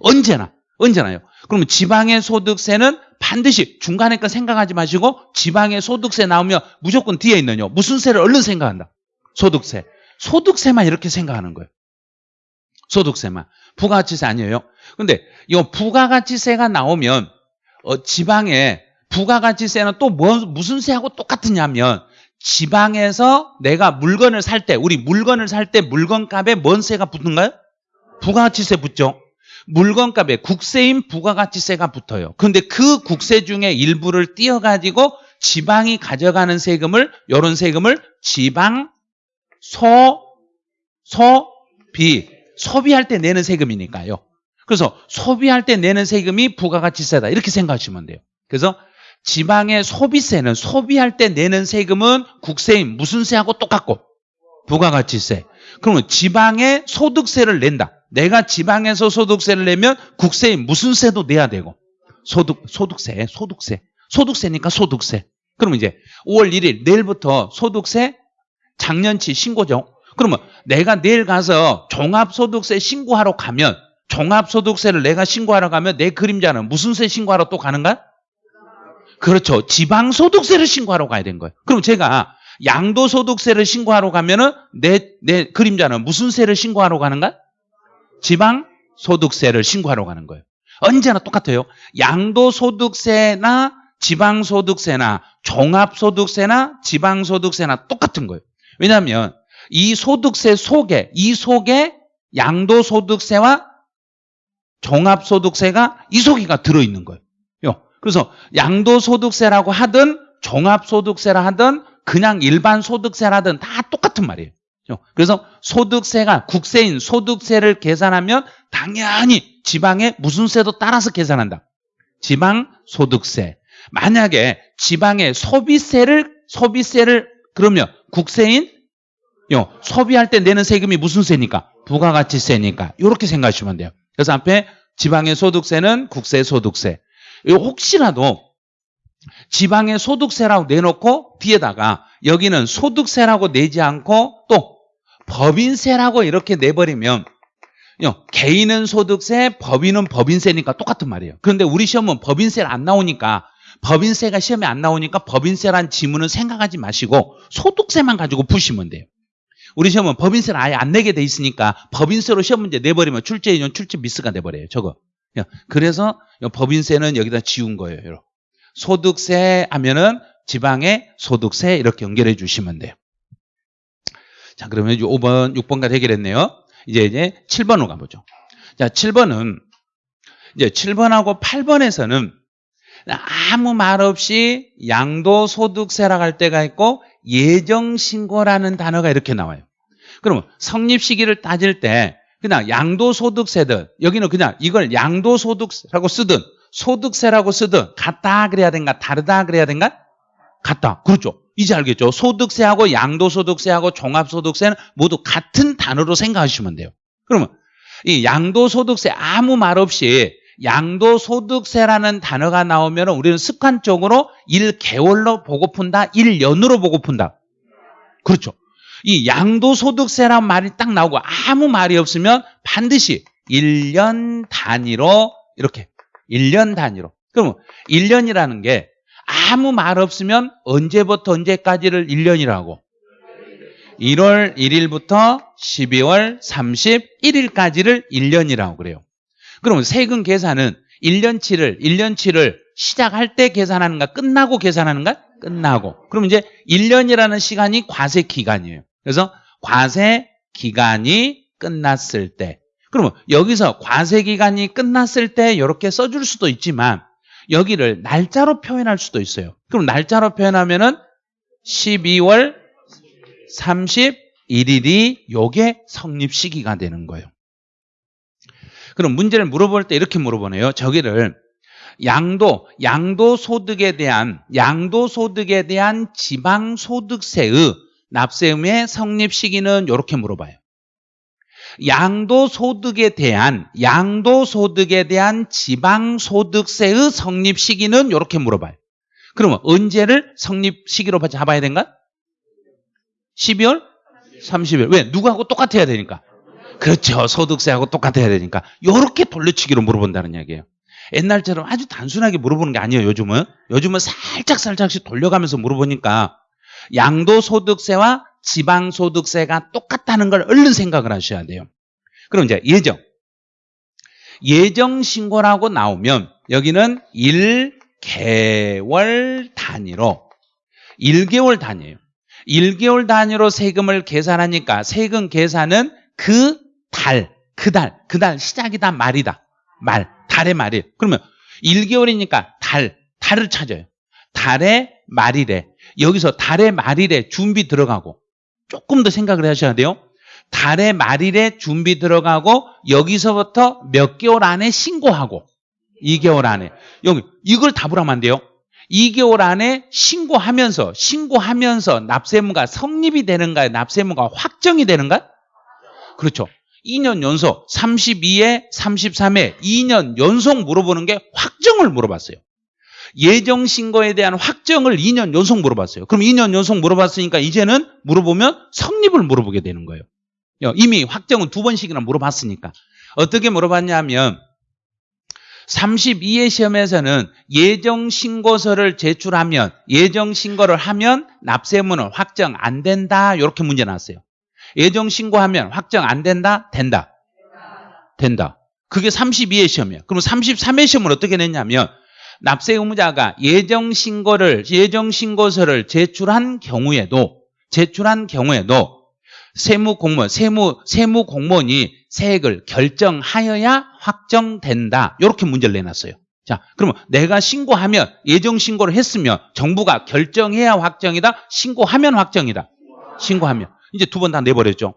언제나 언제나요. 그러면 지방의 소득세는 반드시 중간에 건 생각하지 마시고 지방의 소득세 나오면 무조건 뒤에 있는요. 무슨 세를 얼른 생각한다. 소득세. 소득세만 이렇게 생각하는 거예요. 소득세만. 부가가치세 아니에요. 근데 이 부가가치세가 나오면 어, 지방에 부가가치세는 또 뭐, 무슨 세하고 똑같으냐면 지방에서 내가 물건을 살 때 우리 물건을 살 때 물건값에 뭔 세가 붙는가요? 부가가치세 붙죠. 물건값에 국세인 부가가치세가 붙어요. 그런데 그 국세 중에 일부를 띄어가지고 지방이 가져가는 세금을 이런 세금을 지방 소 소비 소비할 때 내는 세금이니까요. 그래서 소비할 때 내는 세금이 부가가치세다 이렇게 생각하시면 돼요. 그래서 지방의 소비세는 소비할 때 내는 세금은 국세인 무슨 세하고 똑같고 부가가치세. 그러면 지방의 소득세를 낸다. 내가 지방에서 소득세를 내면 국세인 무슨 세도 내야 되고 소득 소득세, 소득세. 소득세니까 소득세. 그러면 이제 5월 1일 내일부터 소득세 작년치 신고죠. 그러면 내가 내일 가서 종합소득세 신고하러 가면 종합소득세를 내가 신고하러 가면 내 그림자는 무슨 세 신고하러 또 가는가? 그렇죠. 지방소득세를 신고하러 가야 되는 거예요. 그럼 제가 양도소득세를 신고하러 가면은 내, 내 그림자는 무슨 세를 신고하러 가는가? 지방소득세를 신고하러 가는 거예요. 언제나 똑같아요. 양도소득세나 지방소득세나 종합소득세나 지방소득세나 똑같은 거예요. 왜냐하면 이 소득세 속에 이 속에 양도소득세와 종합소득세가 이 속에가 들어있는 거예요. 그래서 양도소득세라고 하든 종합소득세라 하든 그냥 일반 소득세라든 다 똑같은 말이에요. 그래서 소득세가 국세인 소득세를 계산하면 당연히 지방의 무슨 세도 따라서 계산한다. 지방 소득세. 만약에 지방의 소비세를 소비세를 그러면 국세인 요 소비할 때 내는 세금이 무슨 세니까 부가가치세니까 이렇게 생각하시면 돼요. 그래서 앞에 지방의 소득세는 국세 소득세. 혹시라도 지방의 소득세라고 내놓고 뒤에다가 여기는 소득세라고 내지 않고 또 법인세라고 이렇게 내버리면 개인은 소득세, 법인은 법인세니까 똑같은 말이에요. 그런데 우리 시험은 법인세를 안 나오니까 법인세가 시험에 안 나오니까 법인세란 지문은 생각하지 마시고 소득세만 가지고 푸시면 돼요. 우리 시험은 법인세를 아예 안 내게 돼 있으니까 법인세로 시험 문제 내버리면 출제 인용 출제 미스가 돼버려요. 저거. 그래서 법인세는 여기다 지운 거예요. 여러분. 소득세 하면은 지방의 소득세 이렇게 연결해 주시면 돼요. 자, 그러면 5번, 6번까지 해결했네요. 이제 이제 7번으로 가보죠. 자, 7번은 이제 7번하고 8번에서는 아무 말 없이 양도소득세라고 할 때가 있고 예정신고라는 단어가 이렇게 나와요. 그러면 성립 시기를 따질 때 그냥 양도소득세든 여기는 그냥 이걸 양도소득세라고 쓰든 소득세라고 쓰든 같다 그래야 된가 다르다 그래야 된가? 같다. 그렇죠. 이제 알겠죠. 소득세하고 양도소득세하고 종합소득세는 모두 같은 단어로 생각하시면 돼요. 그러면 이 양도소득세 아무 말 없이 양도소득세라는 단어가 나오면 우리는 습관적으로 1개월로 보고 푼다, 1년으로 보고 푼다. 그렇죠. 이 양도소득세라는 말이 딱 나오고 아무 말이 없으면 반드시 1년 단위로 이렇게 1년 단위로. 그러면 1년이라는 게 아무 말 없으면 언제부터 언제까지를 1년이라고? 1월 1일부터 12월 31일까지를 1년이라고 그래요. 그러면 세금 계산은 1년치를 1년치를 시작할 때 계산하는가 끝나고 계산하는가? 끝나고. 그럼 이제 1년이라는 시간이 과세 기간이에요. 그래서 과세 기간이 끝났을 때. 그러면 여기서 과세 기간이 끝났을 때 이렇게 써줄 수도 있지만 여기를 날짜로 표현할 수도 있어요. 그럼 날짜로 표현하면은 12월 31일이 요게 성립 시기가 되는 거예요. 그럼 문제를 물어볼 때 이렇게 물어보네요. 저기를 양도, 양도 소득에 대한, 양도 소득에 대한 지방 소득세의 납세음의 성립 시기는 이렇게 물어봐요. 양도 소득에 대한, 양도 소득에 대한 지방 소득세의 성립 시기는 이렇게 물어봐요. 그러면 언제를 성립 시기로 잡아야 된가? 12월? 30일. 왜? 누구하고 똑같아야 되니까. 그렇죠. 소득세하고 똑같아야 되니까. 이렇게 돌려치기로 물어본다는 이야기예요. 옛날처럼 아주 단순하게 물어보는 게 아니에요. 요즘은. 요즘은 살짝 살짝씩 돌려가면서 물어보니까 양도소득세와 지방소득세가 똑같다는 걸 얼른 생각을 하셔야 돼요. 그럼 이제 예정. 예정 신고라고 나오면 여기는 1개월 단위로 1개월 단위예요. 1개월 단위로 세금을 계산하니까 세금 계산은 그 달, 그 달, 그 달 시작이다 말이다. 말, 달의 말이에요. 그러면 1개월이니까 달, 달을 찾아요. 달의 말이래. 여기서 달의 말일에 준비 들어가고 조금 더 생각을 하셔야 돼요. 달의 말일에 준비 들어가고 여기서부터 몇 개월 안에 신고하고 2개월 안에 여기 이걸 답을 하면 안 돼요. 2개월 안에 신고하면서 신고하면서 납세무가 성립이 되는가요? 납세무가 확정이 되는가? 그렇죠. 2년 연속 32에 33에 2년 연속 물어보는 게 확정을 물어봤어요. 예정 신고에 대한 확정을 2년 연속 물어봤어요. 그럼 2년 연속 물어봤으니까 이제는 물어보면 성립을 물어보게 되는 거예요. 이미 확정은 두 번씩이나 물어봤으니까. 어떻게 물어봤냐면 32회 시험에서는 예정 신고서를 제출하면 예정 신고를 하면 납세문은 확정 안 된다. 이렇게 문제 나왔어요. 예정 신고하면 확정 안 된다? 된다. 된다. 그게 32회 시험이에요. 그럼 33회 시험을 어떻게 냈냐면 납세 의무자가 예정 신고를 예정 신고서를 제출한 경우에도 제출한 경우에도 세무 공무원 세무 세무 공무원이 세액을 결정하여야 확정된다. 이렇게 문제를 내놨어요. 자, 그러면 내가 신고하면 예정 신고를 했으면 정부가 결정해야 확정이다. 신고하면 확정이다. 신고하면 이제 두 번 다 내버렸죠.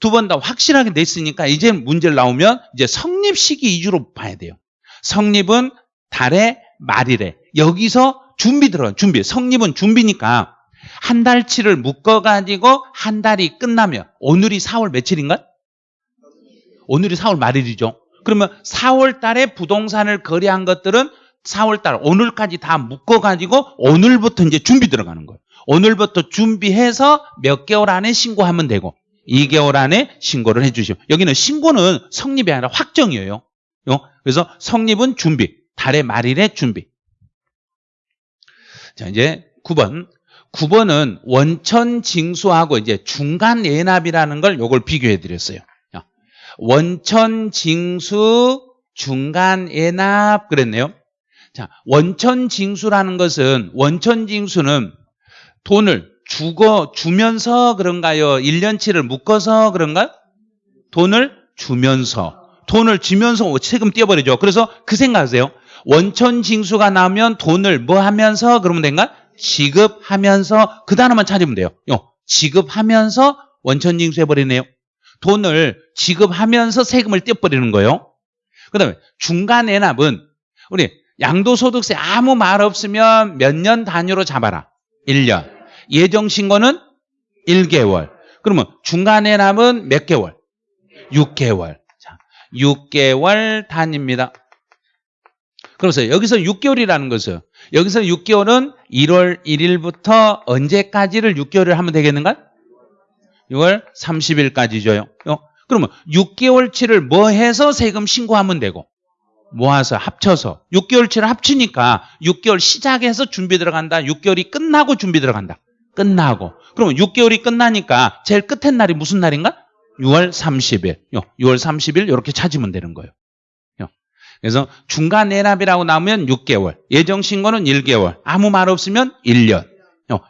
두 번 다 확실하게 냈으니까 이제 문제를 나오면 이제 성립 시기 위주로 봐야 돼요. 성립은 달의 말이래. 여기서 준비 들어요. 준비. 성립은 준비니까 한 달치를 묶어가지고 한 달이 끝나면 오늘이 4월 며칠인가? 오늘이 4월 말일이죠. 그러면 4월 달에 부동산을 거래한 것들은 4월 달 오늘까지 다 묶어가지고 오늘부터 이제 준비 들어가는 거예요. 오늘부터 준비해서 몇 개월 안에 신고하면 되고 2개월 안에 신고를 해주시오. 여기는 신고는 성립이 아니라 확정이에요. 그래서 성립은 준비. 달의 말일의 준비. 자, 이제 9번. 9번은 원천 징수하고 이제 중간 예납이라는 걸 요걸 비교해 드렸어요. 원천 징수 중간 예납 그랬네요. 자, 원천 징수라는 것은 원천 징수는 돈을 주거 주면서 그런가요? 1년치를 묶어서 그런가? 돈을 주면서 돈을 주면서 세금 떼어버리죠. 그래서 그 생각하세요. 원천 징수가 나오면 돈을 뭐 하면서 그러면 된가? 지급하면서 그 단어만 찾으면 돼요. 요, 지급하면서 원천 징수해버리네요. 돈을 지급하면서 세금을 떼어버리는 거예요. 그 다음에 중간 애납은 우리 양도소득세 아무 말 없으면 몇 년 단위로 잡아라. 1년. 예정신고는 1개월. 그러면 중간 애납은 몇 개월? 6개월. 자, 6개월 단위입니다. 그래서 여기서 6개월이라는 것은 여기서 6개월은 1월 1일부터 언제까지를 6개월을 하면 되겠는가? 6월 30일까지죠요. 그러면 6개월치를 뭐 해서 세금 신고하면 되고 모아서 합쳐서 6개월치를 합치니까 6개월 시작해서 준비 들어간다. 6개월이 끝나고 준비 들어간다. 끝나고. 그러면 6개월이 끝나니까 제일 끝에 날이 무슨 날인가? 6월 30일. 6월 30일 이렇게 찾으면 되는 거예요. 그래서 중간 내납이라고 나오면 6개월, 예정 신고는 1개월, 아무 말 없으면 1년.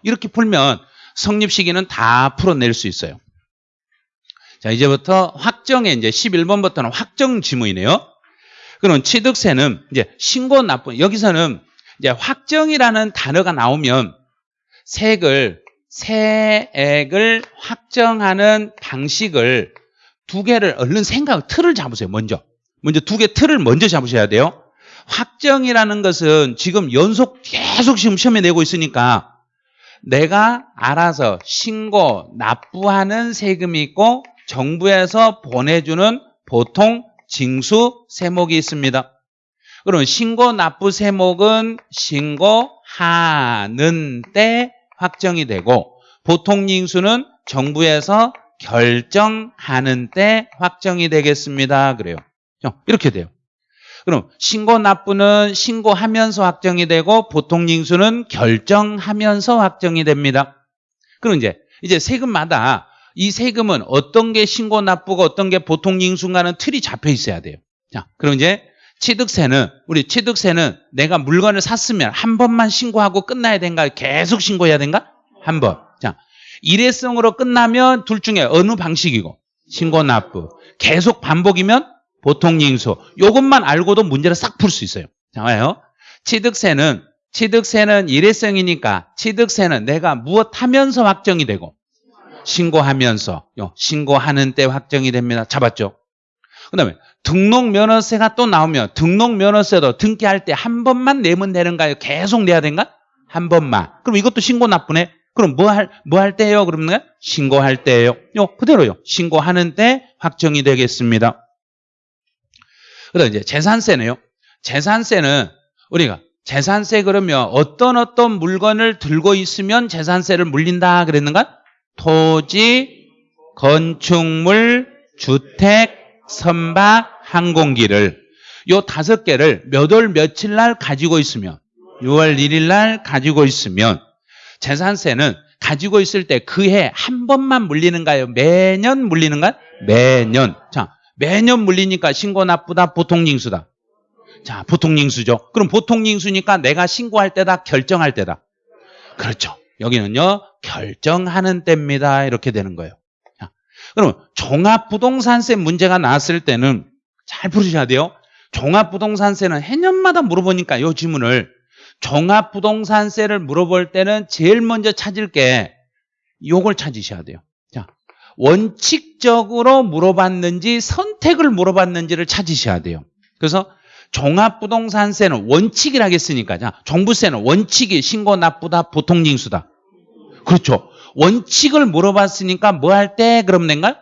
이렇게 풀면 성립 시기는 다 풀어낼 수 있어요. 자, 이제부터 확정에 이제 11번부터는 확정 지문이네요. 그럼 취득세는 이제 신고 납부 여기서는 이제 확정이라는 단어가 나오면 세액을 세액을 확정하는 방식을 두 개를 얼른 생각 틀을 잡으세요. 먼저 먼저 두 개 틀을 먼저 잡으셔야 돼요. 확정이라는 것은 지금 연속 계속 지금 시험에 내고 있으니까 내가 알아서 신고 납부하는 세금이 있고 정부에서 보내주는 보통 징수 세목이 있습니다. 그럼 신고 납부 세목은 신고하는 때 확정이 되고 보통 징수는 정부에서 결정하는 때 확정이 되겠습니다. 그래요. 이렇게 돼요. 그럼 신고 납부는 신고하면서 확정이 되고 보통 징수는 결정하면서 확정이 됩니다. 그럼 이제 이제 세금마다 이 세금은 어떤 게 신고 납부고 어떤 게 보통 징수인가는 틀이 잡혀 있어야 돼요. 자, 그럼 이제 취득세는 우리 취득세는 내가 물건을 샀으면 한 번만 신고하고 끝나야 된가? 계속 신고해야 된가? 한 번. 자, 일회성으로 끝나면 둘 중에 어느 방식이고 신고 납부. 계속 반복이면 보통 징수. 이것만 알고도 문제를 싹 풀 수 있어요. 자, 봐요. 취득세는 취득세는 일회성이니까 취득세는 내가 무엇 하면서 확정이 되고 신고하면서 신고하는 때 확정이 됩니다. 잡았죠? 그 다음에 등록면허세가 또 나오면 등록면허세도 등기할 때 한 번만 내면 되는가요? 계속 내야 되는가? 한 번만. 그럼 이것도 신고 나쁘네? 그럼 뭐 할, 뭐 할 때예요? 그러면 신고할 때예요. 요, 그대로요. 신고하는 때 확정이 되겠습니다. 그 다음에 이제 재산세네요. 재산세는 우리가 재산세 그러면 어떤 어떤 물건을 들고 있으면 재산세를 물린다 그랬는가? 토지, 건축물, 주택, 선박, 항공기를 요 다섯 개를 몇 월 며칠 날 가지고 있으면 6월 1일 날 가지고 있으면 재산세는 가지고 있을 때 그 해 한 번만 물리는가요? 매년 물리는가? 매년. 자, 매년 물리니까 신고 나쁘다, 보통 징수다. 자, 보통 징수죠. 그럼 보통 징수니까 내가 신고할 때다, 결정할 때다. 그렇죠. 여기는요, 결정하는 때입니다. 이렇게 되는 거예요. 자, 그럼 종합부동산세 문제가 나왔을 때는 잘 풀으셔야 돼요. 종합부동산세는 해년마다 물어보니까 이 질문을 종합부동산세를 물어볼 때는 제일 먼저 찾을 게 요걸 찾으셔야 돼요. 자, 원칙적으로 물어봤는지 선택을 물어봤는지를 찾으셔야 돼요. 그래서 종합부동산세는 원칙이라 했으니까 자, 종부세는 원칙이 신고 나쁘다 보통징수다. 그렇죠. 원칙을 물어봤으니까 뭐 할 때 그럼 낸가?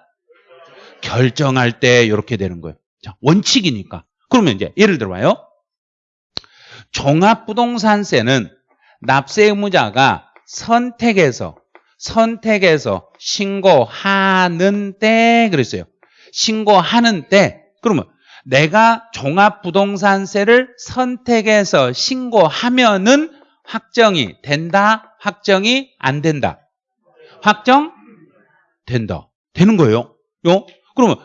결정할 때 이렇게 되는 거예요. 자, 원칙이니까. 그러면 이제 예를 들어봐요. 종합부동산세는 납세 의무자가 선택해서 선택해서 신고하는 때 그랬어요. 신고하는 때 그러면 내가 종합부동산세를 선택해서 신고하면은 확정이 된다, 확정이 안 된다. 확정 된다. 되는 거예요. 요? 그러면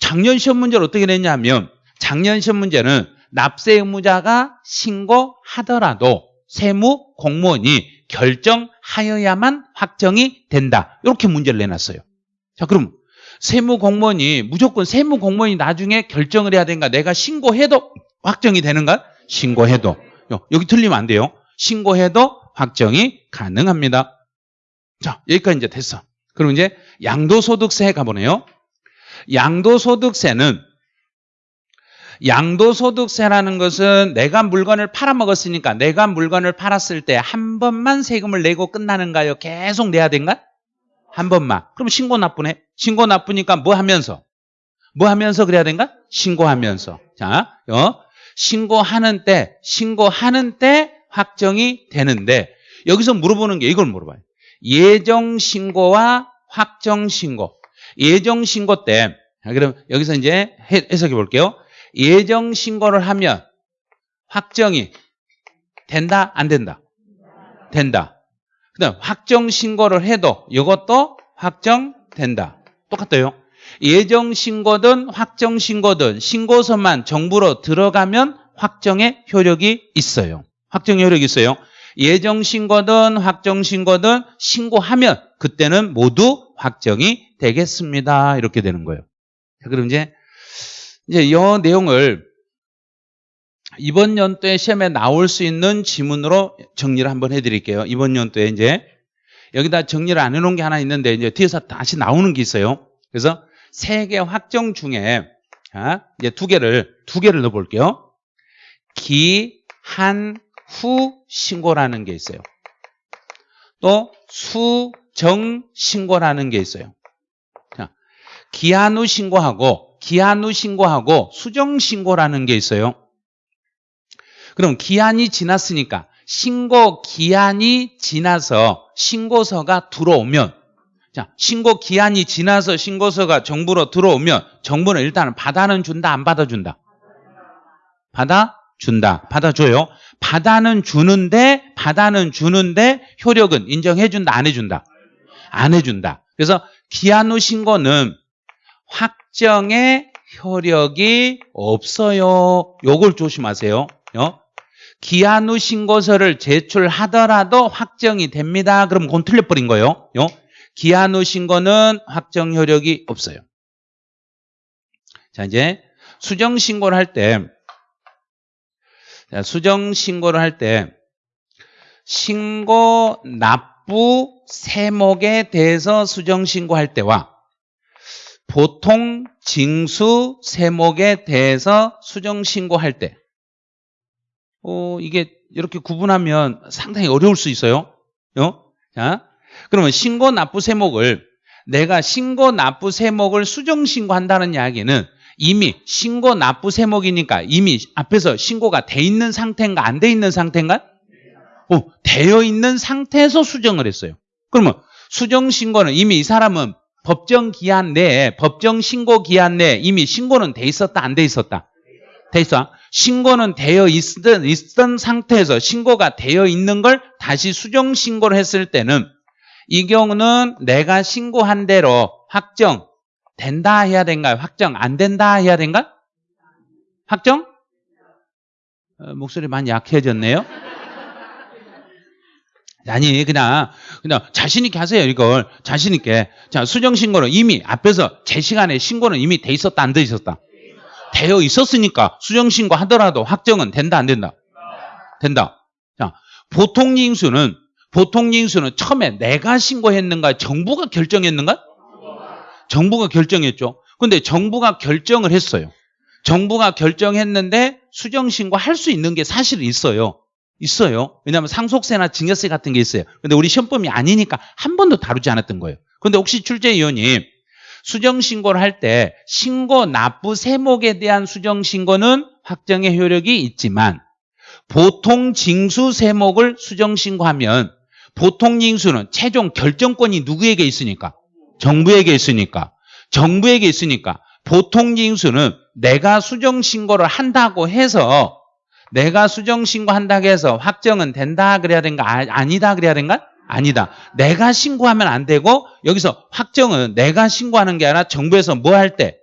작년 시험 문제를 어떻게 냈냐면 작년 시험 문제는 납세 의무자가 신고하더라도 세무 공무원이 결정하여야만 확정이 된다. 이렇게 문제를 내놨어요. 자, 그럼 세무 공무원이 무조건 세무 공무원이 나중에 결정을 해야 되는가? 내가 신고해도 확정이 되는가? 신고해도. 여기 틀리면 안 돼요. 신고해도 확정이 가능합니다. 자, 여기까지 이제 됐어. 그럼 이제 양도소득세 가보네요. 양도소득세는 양도소득세라는 것은 내가 물건을 팔아먹었으니까 내가 물건을 팔았을 때 한 번만 세금을 내고 끝나는가요? 계속 내야 된가? 한 번만. 그럼 신고 나쁘네. 신고 나쁘니까 뭐 하면서? 뭐 하면서 그래야 된가? 신고하면서. 자, 어? 신고하는 때, 신고하는 때 확정이 되는데 여기서 물어보는 게 이걸 물어봐요. 예정 신고와 확정 신고. 예정 신고 때 그럼 여기서 이제 해석해 볼게요. 예정 신고를 하면 확정이 된다 안 된다? 된다. 그다음 확정 신고를 해도 이것도 확정된다. 똑같아요. 예정 신고든 확정 신고든 신고서만 정부로 들어가면 확정의 효력이 있어요. 확정 효력이 있어요. 예정 신고든 확정 신고든 신고하면 그때는 모두 확정이 되겠습니다. 이렇게 되는 거예요. 자, 그럼 이제 이제 이 내용을 이번 연도에 시험에 나올 수 있는 지문으로 정리를 한번 해드릴게요. 이번 연도에 이제 여기다 정리를 안 해놓은 게 하나 있는데 이제 뒤에서 다시 나오는 게 있어요. 그래서 세 개 확정 중에 자, 이제 두 개를 두 개를 넣어볼게요. 기한 후 신고라는 게 있어요. 또 수정 신고라는 게 있어요. 자, 기한 후 신고하고 기한 후 신고하고 수정 신고라는 게 있어요. 그럼 기한이 지났으니까 신고 기한이 지나서 신고서가 들어오면 자, 신고 기한이 지나서 신고서가 정부로 들어오면 정부는 일단은 받아는 준다 안 받아 준다? 받아 준다. 받아 줘요. 받아는 주는데 받아는 주는데 효력은 인정해 준다 안 해 준다? 안 해 준다. 그래서 기한 후 신고는 확정의 효력이 없어요. 요걸 조심하세요. 어? 기한 후 신고서를 제출하더라도 확정이 됩니다. 그럼 그건 틀려버린 거예요. 어? 기한 후 신고는 확정 효력이 없어요. 자 이제 수정 신고를 할 때 수정 신고를 할 때 신고 납부 세목에 대해서 수정 신고할 때와 보통 징수 세목에 대해서 수정 신고할 때 어, 이게 이렇게 구분하면 상당히 어려울 수 있어요. 어? 자, 그러면 신고 납부 세목을 내가 신고 납부 세목을 수정 신고한다는 이야기는 이미 신고 납부 세목이니까 이미 앞에서 신고가 돼 있는 상태인가 안 돼 있는 상태인가? 어, 되어 있는 상태에서 수정을 했어요. 그러면 수정 신고는 이미 이 사람은 법정 기한 내에 법정 신고 기한 내에 이미 신고는 돼 있었다 안 돼 있었다? 돼 있어. 신고는 되어 있던, 있던 상태에서 신고가 되어 있는 걸 다시 수정 신고를 했을 때는 이 경우는 내가 신고한 대로 확정 된다 해야 된가요? 확정 안 된다 해야 된가? 확정? 어, 목소리 많이 약해졌네요. 아니 그냥 그냥 자신 있게 하세요 이걸. 자신 있게. 자 수정 신고는 이미 앞에서 제 시간에 신고는 이미 돼 있었다 안 돼 있었다? 되어 있었으니까 수정 신고 하더라도 확정은 된다 안 된다? 된다. 자 보통 징수는 보통 징수는 처음에 내가 신고했는가 정부가 결정했는가? 정부가 결정했죠. 근데 정부가 결정을 했어요. 정부가 결정했는데 수정 신고 할 수 있는 게 사실 있어요 있어요. 왜냐하면 상속세나 증여세 같은 게 있어요. 근데 우리 시험범위 아니니까 한 번도 다루지 않았던 거예요. 근데 혹시 출제위원님 수정 신고를 할 때 신고 납부 세목에 대한 수정 신고는 확정의 효력이 있지만 보통 징수 세목을 수정 신고하면 보통 징수는 최종 결정권이 누구에게 있으니까 정부에게 있으니까 정부에게 있으니까 보통 징수는 내가 수정 신고를 한다고 해서 내가 수정 신고한다고 해서 확정은 된다 그래야 된가? 아, 아니다 그래야 된가? 아니다. 내가 신고하면 안 되고 여기서 확정은 내가 신고하는 게 아니라 정부에서 뭐 할 때?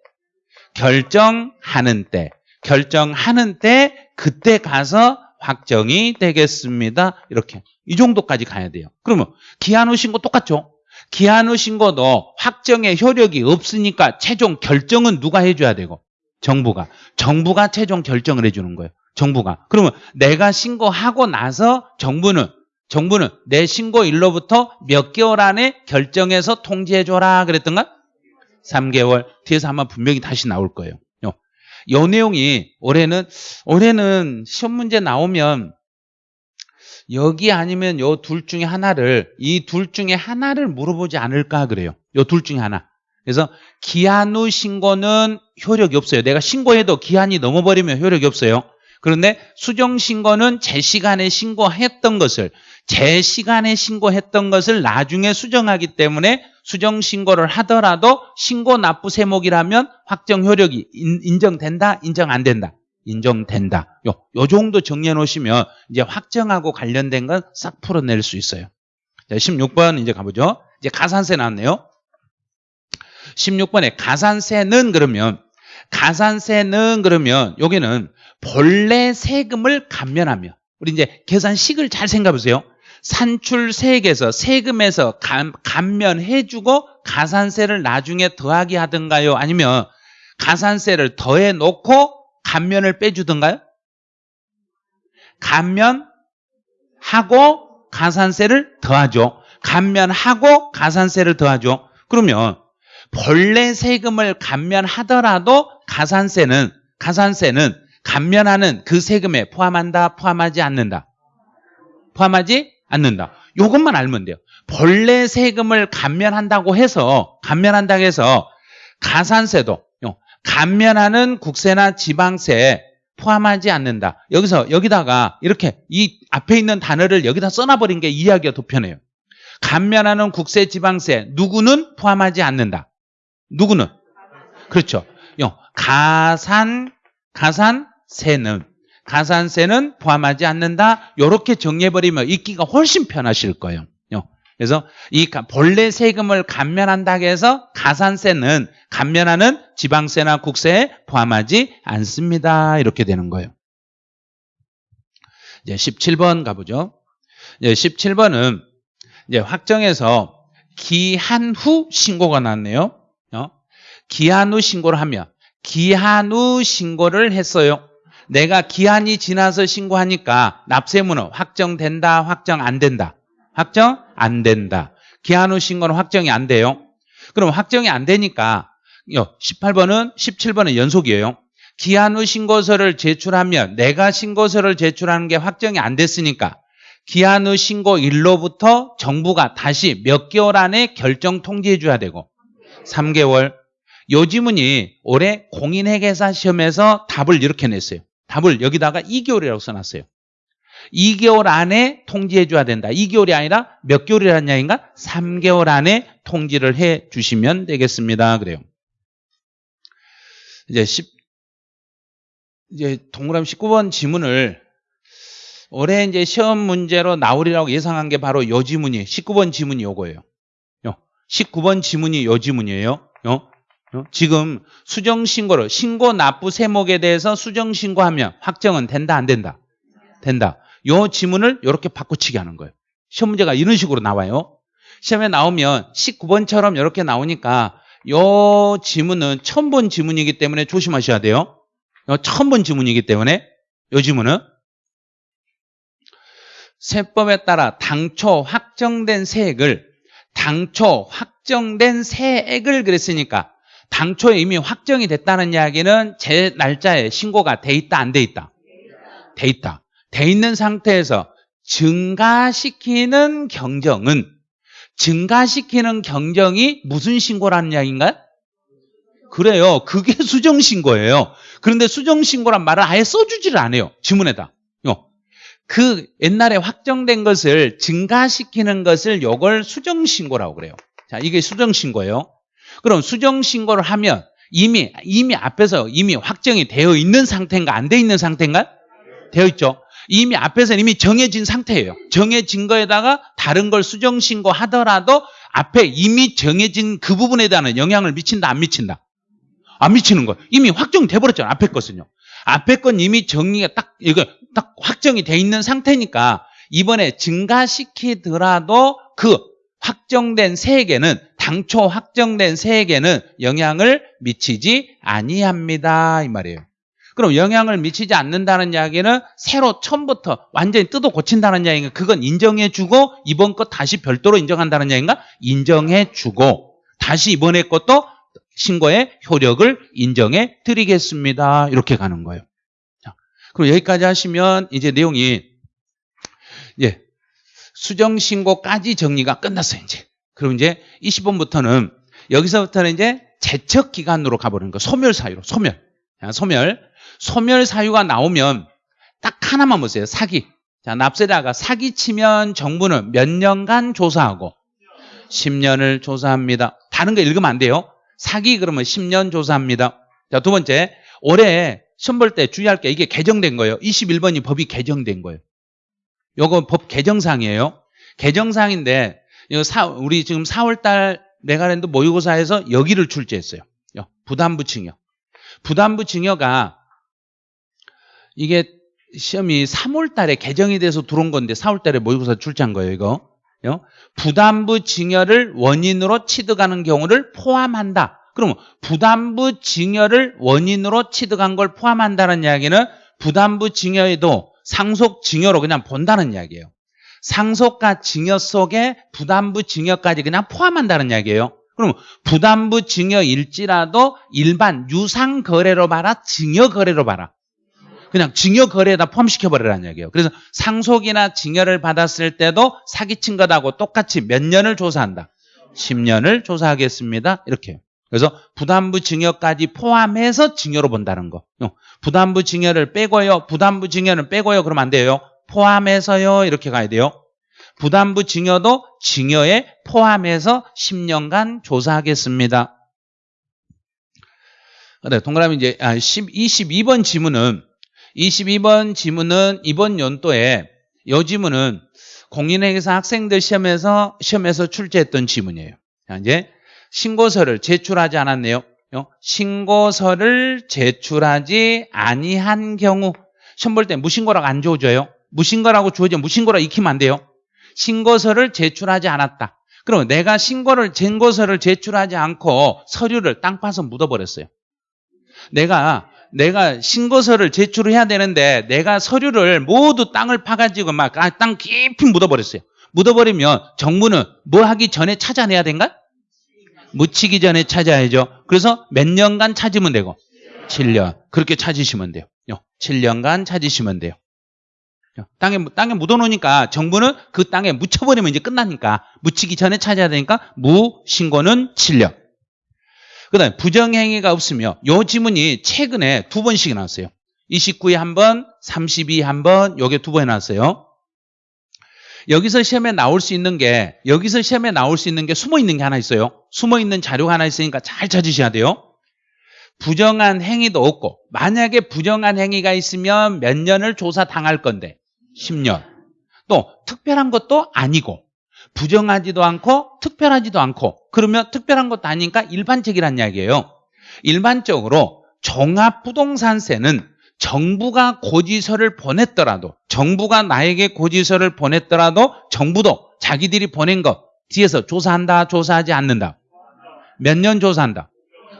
결정하는 때. 결정하는 때 그때 가서 확정이 되겠습니다. 이렇게. 이 정도까지 가야 돼요. 그러면 기한 후 신고 똑같죠? 기한 후 신고도 확정의 효력이 없으니까 최종 결정은 누가 해줘야 되고? 정부가. 정부가 최종 결정을 해주는 거예요 정부가. 그러면 내가 신고하고 나서 정부는 정부는 내 신고일로부터 몇 개월 안에 결정해서 통지해줘라 그랬던가? 3개월. 뒤에서 아마 분명히 다시 나올 거예요. 요, 요 내용이 올해는 올해는 시험 문제 나오면 여기 아니면 요 둘 중에 하나를 이 둘 중에 하나를 물어보지 않을까 그래요. 요 둘 중에 하나. 그래서 기한 후 신고는 효력이 없어요. 내가 신고해도 기한이 넘어버리면 효력이 없어요 그런데 수정 신고는 제 시간에 신고했던 것을 제 시간에 신고했던 것을 나중에 수정하기 때문에 수정 신고를 하더라도 신고 납부 세목이라면 확정 효력이 인 정된다 인정 안 된다? 인정된다. 요, 요 정도 정리해 놓으시면 이제 확정하고 관련된 건 싹 풀어낼 수 있어요. 자, 16번 이제 가보죠. 이제 가산세 나왔네요. 16번에 가산세는 그러면 가산세는 그러면 여기는 본래 세금을 감면하며 우리 이제 계산식을 잘 생각해 보세요. 산출세액에서 세금에서 감, 감면해주고 가산세를 나중에 더하기 하든가요? 아니면 가산세를 더해 놓고 감면을 빼주든가요? 감면하고 가산세를 더하죠. 감면하고 가산세를 더하죠. 그러면 본래 세금을 감면하더라도 가산세는 가산세는 감면하는 그 세금에 포함한다, 포함하지 않는다. 포함하지 않는다. 이것만 알면 돼요. 본래 세금을 감면한다고 해서 감면한다고 해서 가산세도 감면하는 국세나 지방세 포함하지 않는다. 여기서 여기다가 이렇게 이 앞에 있는 단어를 여기다 써놔버린 게 이해하기가 더 편해요. 감면하는 국세, 지방세 누구는 포함하지 않는다. 누구는? 그렇죠. 가산 가산 세는 가산세는 포함하지 않는다. 이렇게 정리해버리면 읽기가 훨씬 편하실 거예요. 그래서 이 본래 세금을 감면한다고 해서 가산세는 감면하는 지방세나 국세에 포함하지 않습니다. 이렇게 되는 거예요. 이제 17번 가보죠. 이제 17번은 이제 확정해서 기한 후 신고가 났네요. 어? 기한 후 신고를 하면 기한 후 신고를 했어요. 내가 기한이 지나서 신고하니까 납세무는 확정된다, 확정 안 된다. 확정 안 된다. 기한 후 신고는 확정이 안 돼요. 그럼 확정이 안 되니까 18번은 17번은 연속이에요. 기한 후 신고서를 제출하면 내가 신고서를 제출하는 게 확정이 안 됐으니까 기한 후 신고일로부터 정부가 다시 몇 개월 안에 결정 통지해 줘야 되고 3개월 요 지문이 올해 공인회계사 시험에서 답을 이렇게 냈어요. 답을 여기다가 2개월이라고 써놨어요. 2개월 안에 통지해 줘야 된다. 2개월이 아니라 몇 개월이라는 이야기인가? 3개월 안에 통지를 해 주시면 되겠습니다. 그래요. 이제 10, 이제 동그라미 19번 지문을 올해 이제 시험 문제로 나오리라고 예상한 게 바로 요 지문이 19번 지문이 요거예요. 19번 지문이 요 지문이에요. 어? 지금 수정신고를 신고 납부 세목에 대해서 수정신고하면 확정은 된다 안 된다? 된다. 요 지문을 이렇게 바꿔치기 하는 거예요. 시험 문제가 이런 식으로 나와요. 시험에 나오면 19번처럼 이렇게 나오니까 요 지문은 처음 본 지문이기 때문에 조심하셔야 돼요. 처음 본 지문이기 때문에 요 지문은 세법에 따라 당초 확정된 세액을 당초 확정된 세액을 그랬으니까 당초에 이미 확정이 됐다는 이야기는 제 날짜에 신고가 돼 있다 안 돼 있다? 돼 있다. 돼 있는 상태에서 증가시키는 경정은 증가시키는 경정이 무슨 신고라는 이야기인가요? 그래요. 그게 수정신고예요. 그런데 수정신고란 말을 아예 써주지를 않아요. 지문에다. 그 옛날에 확정된 것을 증가시키는 것을 요걸 수정신고라고 그래요. 자, 이게 수정신고예요. 그럼 수정 신고를 하면 이미 이미 앞에서 이미 확정이 되어 있는 상태인가 안 돼 있는 상태인가? 되어 있죠. 이미 앞에서 이미 정해진 상태예요. 정해진 거에다가 다른 걸 수정 신고하더라도 앞에 이미 정해진 그 부분에 대한 영향을 미친다 안 미친다? 안 미치는 거예요. 이미 확정돼 버렸잖아요. 앞에 것은요. 앞에 건 이미 정리가 딱 이거 딱 확정이 돼 있는 상태니까 이번에 증가시키더라도 그 확정된 세액에는 당초 확정된 세액에는 영향을 미치지 아니합니다 이 말이에요. 그럼 영향을 미치지 않는다는 이야기는 새로 처음부터 완전히 뜯어 고친다는 이야기인가? 그건 인정해주고 이번 것 다시 별도로 인정한다는 이야기인가? 인정해주고 다시 이번에 것도 신고의 효력을 인정해 드리겠습니다. 이렇게 가는 거예요. 자, 그리고 여기까지 하시면 이제 내용이 예, 수정 신고까지 정리가 끝났어요. 이제 그럼 이제 20번부터는 여기서부터는 이제 제척 기간으로 가버리는 거. 소멸 사유로 소멸. 자, 소멸. 소멸 사유가 나오면 딱 하나만 보세요. 사기. 자, 납세자가 사기치면 정부는 몇 년간 조사하고 10년을 조사합니다. 다른 거 읽으면 안 돼요. 사기 그러면 10년 조사합니다. 자, 두 번째. 올해 시험 볼 때 주의할 게 이게 개정된 거예요. 21번이 법이 개정된 거예요. 요거 법 개정상이에요. 개정상인데 우리 지금 4월달 메가랜드 모의고사에서 여기를 출제했어요. 부담부 증여. 부담부 증여가 이게 시험이 3월 달에 개정이 돼서 들어온 건데 4월 달에 모의고사 출제한 거예요. 이거 부담부 증여를 원인으로 취득하는 경우를 포함한다. 그러면 부담부 증여를 원인으로 취득한 걸 포함한다는 이야기는 부담부 증여에도 상속 증여로 그냥 본다는 이야기예요. 상속과 증여 속에 부담부 증여까지 그냥 포함한다는 이야기예요. 그럼 부담부 증여일지라도 일반 유상 거래로 봐라, 증여 거래로 봐라. 그냥 증여 거래에다 포함시켜 버리라는 이야기예요. 그래서 상속이나 증여를 받았을 때도 사기친 것하고 똑같이 몇 년을 조사한다. 10년을 조사하겠습니다. 이렇게. 그래서 부담부 증여까지 포함해서 증여로 본다는 거. 부담부 증여를 빼고요. 부담부 증여는 빼고요. 그러면 안 돼요. 포함해서요. 이렇게 가야 돼요. 부담부 증여도 증여에 포함해서 10년간 조사하겠습니다. 네, 동그라미 이제 10, 아, 22번 지문은 22번 지문은 이번 연도에 이 지문은 공인회계사 학생들 시험에서 시험에서 출제했던 지문이에요. 자, 이제 신고서를 제출하지 않았네요. 신고서를 제출하지 아니한 경우 시험 볼 때 무신고라고 안 주어져요. 무신고라고 주어져 무신고라 익히면 안 돼요. 신고서를 제출하지 않았다. 그럼 내가 신고를 증거서를 제출하지 않고 서류를 땅 파서 묻어버렸어요. 내가 내가 신고서를 제출해야 되는데 내가 서류를 모두 땅을 파가지고 막 땅 깊이 묻어버렸어요. 묻어버리면 정부는 뭐 하기 전에 찾아내야 된가? 묻히기 전에 찾아야죠. 그래서 몇 년간 찾으면 되고 7년 그렇게 찾으시면 돼요. 7년간 찾으시면 돼요. 땅에 땅에 묻어놓으니까 정부는 그 땅에 묻혀버리면 이제 끝나니까 묻히기 전에 찾아야 되니까 무신고는 7년. 그다음에 부정행위가 없으며 요 지문이 최근에 두 번씩 나왔어요. 29에 한 번, 32에 한 번, 요게 두 번 나왔어요. 여기서 시험에 나올 수 있는 게 여기서 시험에 나올 수 있는 게 숨어 있는 게 하나 있어요. 숨어 있는 자료가 하나 있으니까 잘 찾으셔야 돼요. 부정한 행위도 없고 만약에 부정한 행위가 있으면 몇 년을 조사 당할 건데 10년. 또 특별한 것도 아니고 부정하지도 않고 특별하지도 않고 그러면 특별한 것도 아니니까 일반적이란 이야기예요. 일반적으로 종합부동산세는 정부가 고지서를 보냈더라도 정부가 나에게 고지서를 보냈더라도 정부도 자기들이 보낸 것 뒤에서 조사한다 조사하지 않는다 몇 년 조사한다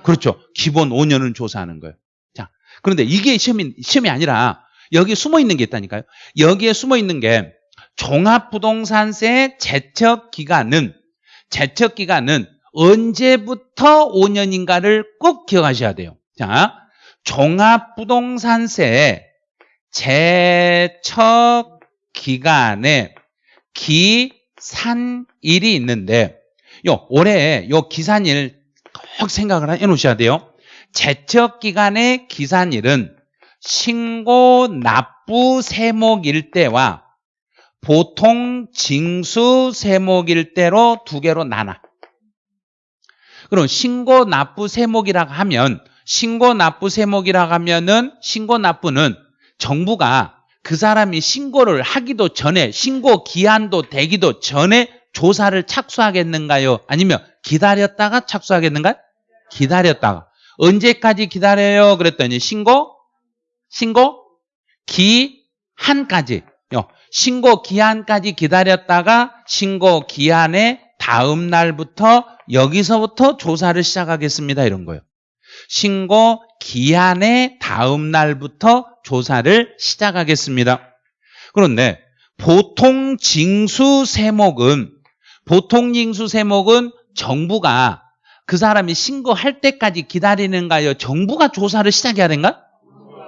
그렇죠 기본 5년은 조사하는 거예요 자 그런데 이게 시험이, 시험이 아니라 여기 숨어 있는 게 있다니까요 여기에 숨어 있는 게 종합부동산세 제척 기간은 제척 기간은 언제부터 5년인가를 꼭 기억하셔야 돼요 자 종합부동산세 제척 기간에 기산일이 있는데 요 올해 요 기산일 꼭 생각을 해 놓으셔야 돼요. 제척 기간의 기산일은 신고 납부 세목일 때와 보통 징수 세목일 때로 두 개로 나눠. 그럼 신고 납부 세목이라고 하면 신고 납부 세목이라고 하면은 신고 납부는 정부가 그 사람이 신고를 하기도 전에 신고 기한도 되기도 전에 조사를 착수하겠는가요? 아니면 기다렸다가 착수하겠는가? 기다렸다가 언제까지 기다려요? 그랬더니 신고 신고 기한까지 요. 신고 기한까지 기다렸다가 신고 기한의 다음 날부터 여기서부터 조사를 시작하겠습니다. 이런 거예요. 신고 기한의 다음 날부터 조사를 시작하겠습니다. 그런데 보통 징수 세목은 보통 징수 세목은 정부가 그 사람이 신고할 때까지 기다리는가요? 정부가 조사를 시작해야 되는가?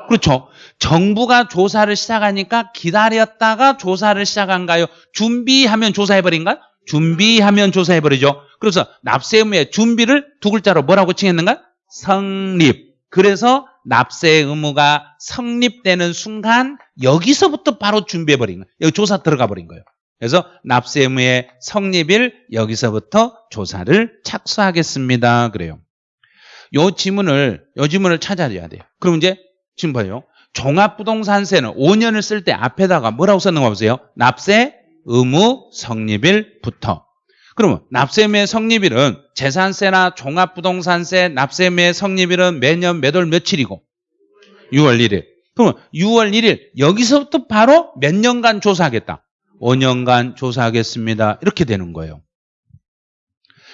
그렇죠. 정부가 조사를 시작하니까 기다렸다가 조사를 시작한가요? 준비하면 조사해버린가? 준비하면 조사해버리죠. 그래서 납세 의무의 준비를 두 글자로 뭐라고 칭했는가? 성립. 그래서 납세 의무가 성립되는 순간 여기서부터 바로 준비해버린 거예요. 여기 조사 들어가 버린 거예요. 그래서 납세 의무의 성립일 여기서부터 조사를 착수하겠습니다. 그래요. 요 지문을 요 지문을 찾아줘야 돼요. 그럼 이제 지금 봐요. 종합부동산세는 5년을 쓸 때 앞에다가 뭐라고 썼는가 보세요. 납세 의무 성립일부터. 그러면 납세의무의 성립일은 재산세나 종합부동산세 납세의무의 성립일은 매년 몇 월 며칠이고 6월 1일. 그러면 6월 1일 여기서부터 바로 몇 년간 조사하겠다. 5년간 조사하겠습니다. 이렇게 되는 거예요.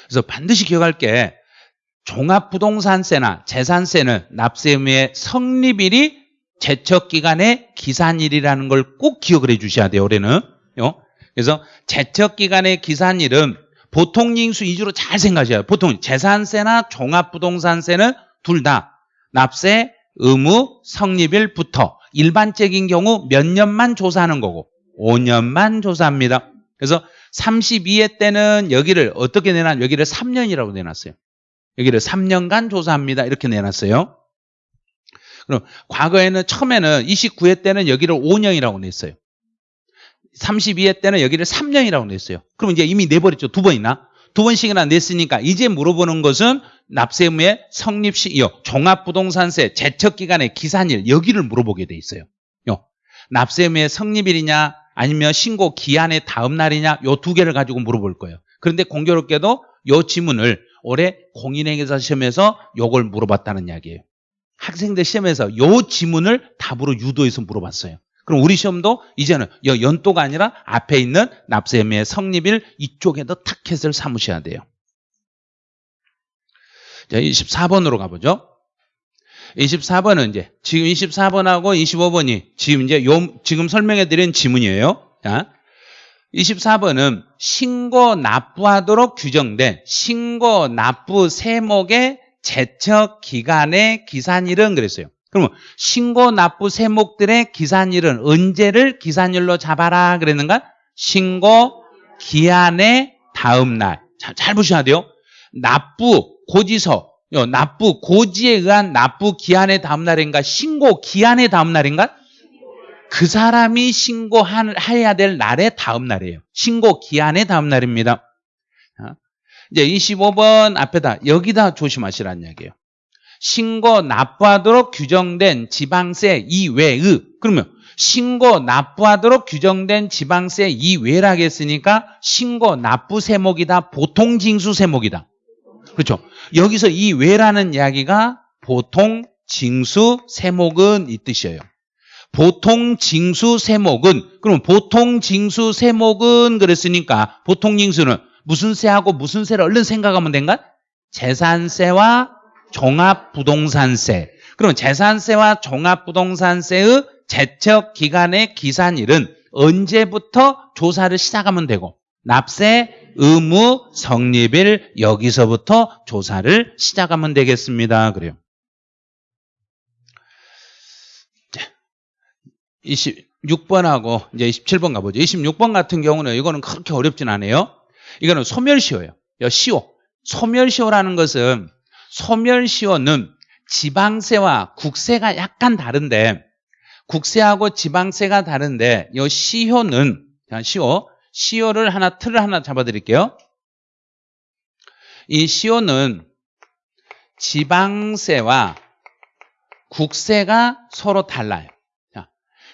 그래서 반드시 기억할 게 종합부동산세나 재산세는 납세 의무의 성립일이 제척기간의 기산일이라는 걸 꼭 기억을 해 주셔야 돼요. 올해는. 그래서 제척기간의 기산일은 보통 징수 위주로 잘 생각하셔야 돼요. 보통 재산세나 종합부동산세는 둘 다 납세 의무 성립일부터 일반적인 경우 몇 년만 조사하는 거고 5년만 조사합니다. 그래서 32회 때는 여기를 어떻게 내놨? 여기를 3년이라고 내놨어요. 여기를 3년간 조사합니다. 이렇게 내놨어요. 그럼 과거에는 처음에는 29회 때는 여기를 5년이라고 냈어요. 32회 때는 여기를 3년이라고 냈어요. 그럼 이제 이미 내버렸죠. 두 번이나. 두 번씩이나 냈으니까 이제 물어보는 것은 납세의무의 성립시요 종합부동산세 제척기간의 기산일 여기를 물어보게 돼 있어요. 요. 납세의무의 성립일이냐 아니면 신고 기한의 다음 날이냐 요 두 개를 가지고 물어볼 거예요. 그런데 공교롭게도 요 지문을 올해 공인행사 시험에서 요걸 물어봤다는 이야기예요. 학생들 시험에서 요 지문을 답으로 유도해서 물어봤어요. 그럼 우리 시험도 이제는 연도가 아니라 앞에 있는 납세의무의 성립일 이쪽에도 타켓을 삼으셔야 돼요. 자, 24번으로 가보죠. 24번은 이제 지금 24번하고 25번이 지금 이제 요 지금 설명해 드린 지문이에요. 자. 24번은 신고 납부하도록 규정된 신고 납부 세목의 제척 기간의 기산일은 그랬어요. 그러면 신고 납부 세목들의 기산일은 언제를 기산일로 잡아라 그랬는가? 신고 기한의 다음 날. 자, 잘 보셔야 돼요. 납부 고지서, 납부 고지에 의한 납부 기한의 다음 날인가? 신고 기한의 다음 날인가? 그 사람이 신고해야 될 날의 다음 날이에요. 신고 기한의 다음 날입니다. 이제 25번 앞에다 여기다 조심하시라는 이야기예요. 신고 납부하도록 규정된 지방세 이외의 그러면 신고 납부하도록 규정된 지방세 이외라고 했으니까 신고 납부 세목이다. 보통 징수 세목이다. 그렇죠. 여기서 이외라는 이야기가 보통 징수 세목은 이 뜻이에요. 보통 징수 세목은 그럼 보통 징수 세목은 그랬으니까 보통 징수는 무슨 세하고 무슨 세를 얼른 생각하면 된가? 재산세와 종합부동산세. 그럼 재산세와 종합부동산세의 제척 기간의 기산일은 언제부터 조사를 시작하면 되고 납세 의무 성립일 여기서부터 조사를 시작하면 되겠습니다. 그래요. 26번하고 이제 27번 가보죠. 26번 같은 경우는 이거는 그렇게 어렵진 않아요. 이거는 소멸시효예요. 시효. 소멸시효라는 것은 소멸시효는 지방세와 국세가 약간 다른데 국세하고 지방세가 다른데 이 시효는 시효 시효를 하나 틀을 하나 잡아드릴게요. 이 시효는 지방세와 국세가 서로 달라요.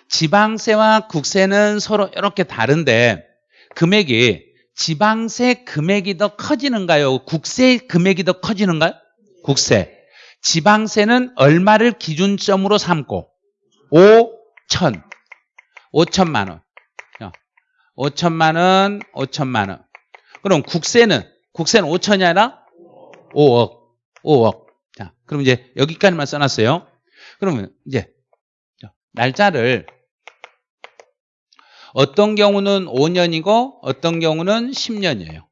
지방세와 국세는 서로 이렇게 다른데 금액이 지방세 금액이 더 커지는가요? 국세 금액이 더 커지는가요? 국세. 지방세는 얼마를 기준점으로 삼고? 5천. 5천만 원. 5천만 원 5천만 원. 그럼 국세는 국세는 5천이 아니라 5억. 5억. 자 그럼 이제 여기까지만 써놨어요. 그러면 이제 날짜를 어떤 경우는 5년이고 어떤 경우는 10년이에요.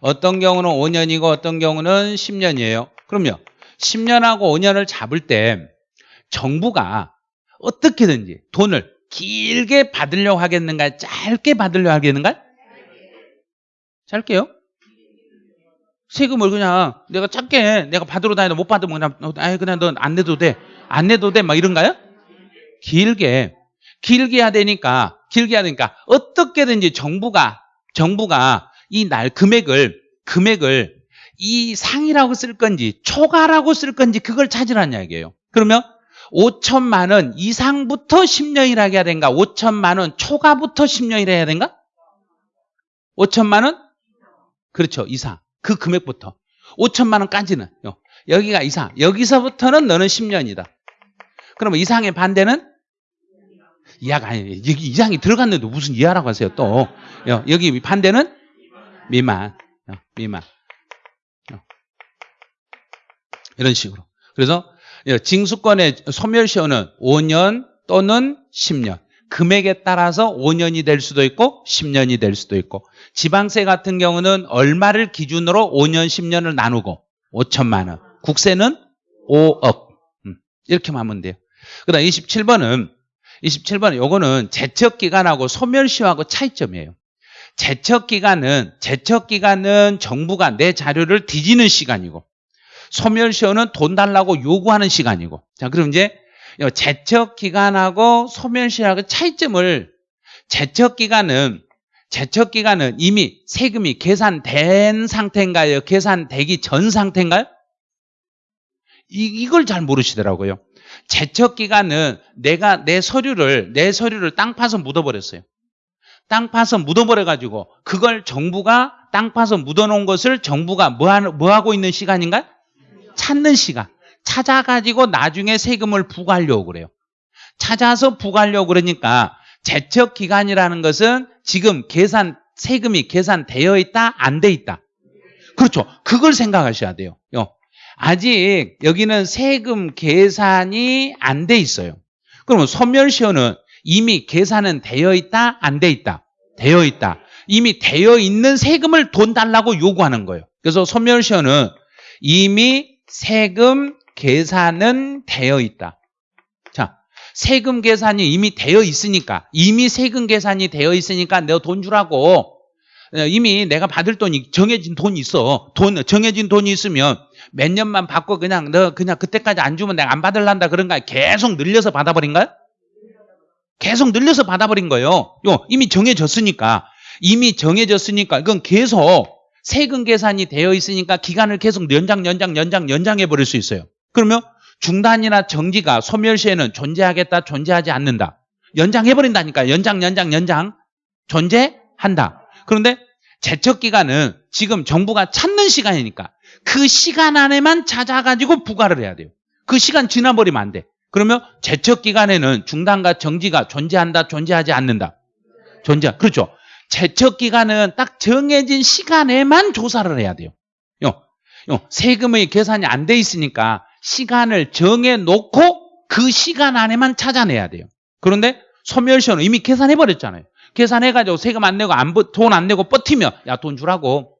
어떤 경우는 5년이고 어떤 경우는 10년이에요. 그럼요. 10년하고 5년을 잡을 때 정부가 어떻게든지 돈을 길게 받으려고 하겠는가 짧게 받으려고 하겠는가 짧게요? 세금을 그냥 내가 짧게 내가 받으러 다니도 못 받으면 그냥 아 그냥 넌 안 내도 돼. 안 내도 돼. 막 이런가요? 길게 길게 해야 되니까 길게 되니까 어떻게든지 정부가 정부가 이 날 금액을 금액을 이 상이라고 쓸 건지 초과라고 쓸 건지 그걸 찾으라는 이야기예요. 그러면 5천만 원 이상부터 10년이라 해야 되는가? 5천만 원 초과부터 10년이라 해야 되는가? 5천만 원? 그렇죠. 이상. 그 금액부터. 5천만 원까지는 여기가 이상. 여기서부터는 너는 10년이다. 그러면 이상의 반대는 이하가 아니에요. 여기 이상이 들어갔는데 무슨 이하라고 하세요 또. 여기 반대는 미만. 미만. 이런 식으로. 그래서 징수권의 소멸시효는 5년 또는 10년. 금액에 따라서 5년이 될 수도 있고 10년이 될 수도 있고 지방세 같은 경우는 얼마를 기준으로 5년, 10년을 나누고 5천만 원. 국세는 5억. 음, 이렇게만 하면 돼요. 그 다음 27번은 27번 요거는 제척기간하고 소멸시효하고 차이점이에요. 제척기간은 제척기간은 정부가 내 자료를 뒤지는 시간이고 소멸시효는 돈 달라고 요구하는 시간이고 자 그럼 이제 제척기간하고 소멸시효하고 차이점을 제척기간은 제척기간은 이미 세금이 계산된 상태인가요? 계산되기 전 상태인가요? 이, 이걸 잘 모르시더라고요. 제척 기간은 내가 내 서류를 내 서류를 땅 파서 묻어버렸어요. 땅 파서 묻어버려 가지고 그걸 정부가 땅 파서 묻어놓은 것을 정부가 뭐, 하는, 뭐 하고 있는 시간인가? 찾는 시간. 찾아가지고 나중에 세금을 부과하려고 그래요. 찾아서 부과하려고 그러니까 제척 기간이라는 것은 지금 계산 세금이 계산되어 있다 안 돼 있다. 그렇죠. 그걸 생각하셔야 돼요. 아직 여기는 세금 계산이 안 돼 있어요. 그러면 소멸시효는 이미 계산은 되어 있다? 안 돼 있다? 되어 있다. 이미 되어 있는 세금을 돈 달라고 요구하는 거예요. 그래서 소멸시효는 이미 세금 계산은 되어 있다. 자, 세금 계산이 이미 되어 있으니까 이미 세금 계산이 되어 있으니까 내가 돈 주라고 어, 이미 내가 받을 돈이 정해진 돈이 있어. 돈 정해진 돈이 있으면 몇 년만 받고 그냥 너 그냥 그때까지 안 주면 내가 안 받을란다 그런가 계속 늘려서 받아버린 거야? 계속 늘려서 받아버린 거예요. 요 이미 정해졌으니까 이미 정해졌으니까 그건 계속 세금 계산이 되어 있으니까 기간을 계속 연장 연장 연장 연장해 버릴 수 있어요. 그러면 중단이나 정지가 소멸시에는 존재하겠다 존재하지 않는다. 연장해 버린다니까 연장 연장 연장 존재한다. 그런데 제척 기간은 지금 정부가 찾는 시간이니까 그 시간 안에만 찾아가지고 부과를 해야 돼요. 그 시간 지나버리면 안 돼. 그러면 제척 기간에는 중단과 정지가 존재한다, 존재하지 않는다. 존재. 그렇죠. 제척 기간은 딱 정해진 시간에만 조사를 해야 돼요. 요, 요 세금의 계산이 안 돼 있으니까 시간을 정해 놓고 그 시간 안에만 찾아내야 돼요. 그런데 소멸시효는 이미 계산해 버렸잖아요. 계산해가지고 세금 안 내고 돈 안 내고 버티면 야 돈 주라고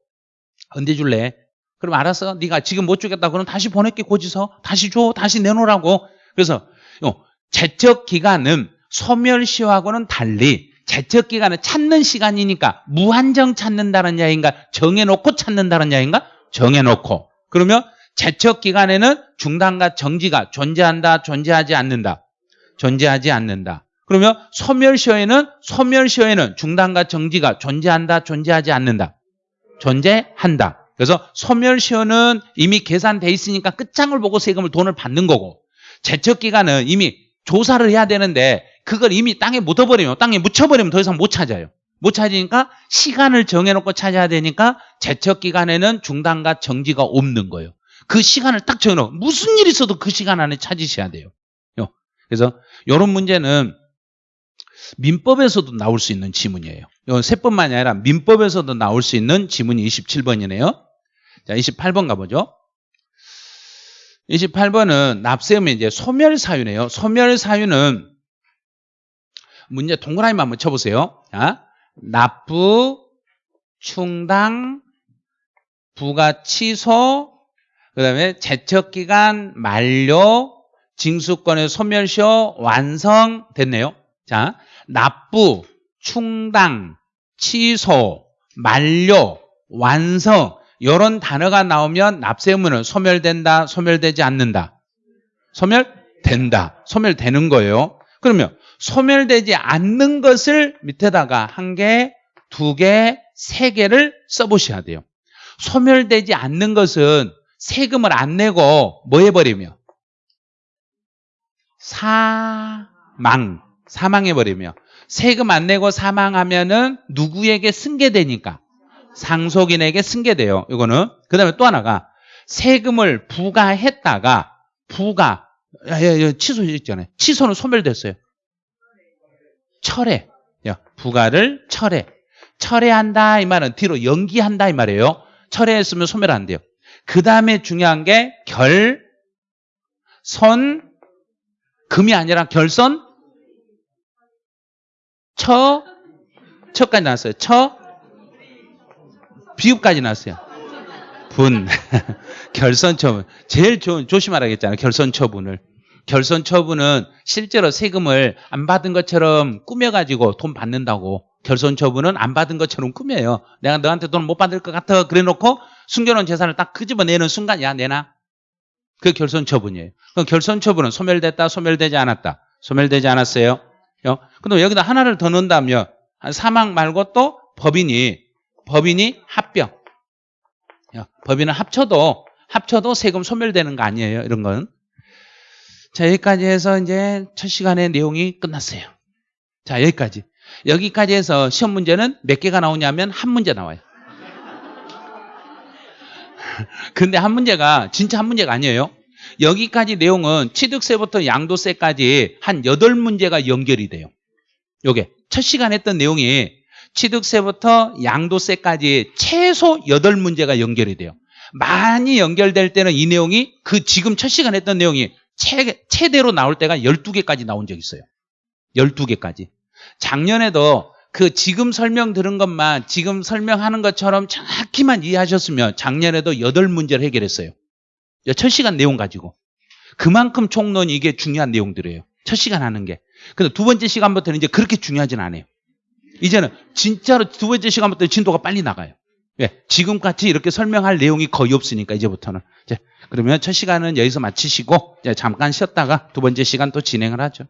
언제 줄래? 그럼 알았어. 네가 지금 못 주겠다. 그럼 다시 보낼게 고지서. 다시 줘. 다시 내놓으라고. 그래서 제척 기간은 소멸시효하고는 달리 제척 기간은 찾는 시간이니까 무한정 찾는다는 야인가 정해놓고 찾는다는 야인가 정해놓고 그러면 제척 기간에는 중단과 정지가 존재한다 존재하지 않는다 존재하지 않는다 그러면 소멸시효에는 소멸시효에는 중단과 정지가 존재한다 존재하지 않는다 존재한다 그래서 소멸시효는 이미 계산돼 있으니까 끝장을 보고 세금을 돈을 받는 거고 제척기간은 이미 조사를 해야 되는데 그걸 이미 땅에 묻어버리면 땅에 묻혀버리면 더 이상 못 찾아요. 못 찾으니까 시간을 정해놓고 찾아야 되니까 제척 기간에는 중단과 정지가 없는 거예요. 그 시간을 딱 정해놓고 무슨 일 있어도 그 시간 안에 찾으셔야 돼요. 요. 그래서 이런 문제는 민법에서도 나올 수 있는 지문이에요. 이건 세법만이 아니라 민법에서도 나올 수 있는 지문이 27번이네요. 자, 28번 가보죠. 28번은 납세음의 이제 소멸 사유네요. 소멸 사유는 문제 동그라미만 한번 쳐보세요. 자, 납부, 충당, 부가 취소, 그 다음에 제척기간 만료, 징수권의 소멸시효 완성 됐네요. 자, 납부, 충당, 취소, 만료, 완성 이런 단어가 나오면 납세의무는 소멸된다, 소멸되지 않는다. 소멸된다, 소멸되는 거예요. 그러면 소멸되지 않는 것을 밑에다가 한 개, 두 개, 세 개를 써보셔야 돼요. 소멸되지 않는 것은 세금을 안 내고 뭐 해버리며 사망, 사망해버리며 세금 안 내고 사망하면은 누구에게 승계되니까 상속인에게 승계돼요. 이거는 그 다음에 또 하나가 세금을 부과했다가 야, 취소 있잖아요. 취소는 소멸됐어요. 철회. 야, 부과를 철회. 철회한다 이 말은 뒤로 연기한다 이 말이에요. 철회했으면 소멸 안 돼요. 그 다음에 중요한 게 결, 선, 금이 아니라 결선, 처, 처까지 나왔어요. 처, 비읍까지 나왔어요. 분, 결선 처분. 제일 좋은, 조심하라겠잖아요. 결선 처분을. 결선 처분은 실제로 세금을 안 받은 것처럼 꾸며가지고 돈 받는다고. 결선 처분은 안 받은 것처럼 꾸며요. 내가 너한테 돈 못 받을 것 같아. 그래 놓고 숨겨놓은 재산을 딱 끄집어내는 순간, 야, 내놔. 그 결선 처분이에요. 그 결선 처분은 소멸됐다, 소멸되지 않았다. 소멸되지 않았어요. 근데 여기다 하나를 더 넣는다면 사망 말고 또 법인이 법인이 합병. 법인은 합쳐도 합쳐도 세금 소멸되는 거 아니에요. 이런 건. 자 여기까지 해서 이제 첫 시간의 내용이 끝났어요. 자 여기까지. 여기까지 해서 시험 문제는 몇 개가 나오냐면 한 문제 나와요. 근데 한 문제가 진짜 한 문제가 아니에요. 여기까지 내용은 취득세부터 양도세까지 한 8문제가 연결이 돼요. 요게 첫 시간 했던 내용이 취득세부터 양도세까지 최소 8문제가 연결이 돼요. 많이 연결될 때는 이 내용이 그 지금 첫 시간 했던 내용이 최, 최대로 나올 때가 12개까지 나온 적 있어요. 12개까지. 작년에도 그 지금 설명 들은 것만 지금 설명하는 것처럼 정확히만 이해하셨으면 작년에도 8문제를 해결했어요. 첫 시간 내용 가지고. 그만큼 총론이 이게 중요한 내용들이에요. 첫 시간 하는 게. 근데 두 번째 시간부터는 이제 그렇게 중요하진 않아요. 이제는 진짜로 두 번째 시간부터 진도가 빨리 나가요. 왜? 지금같이 이렇게 설명할 내용이 거의 없으니까 이제부터는. 이제 그러면 첫 시간은 여기서 마치시고 잠깐 쉬었다가 두 번째 시간 또 진행을 하죠.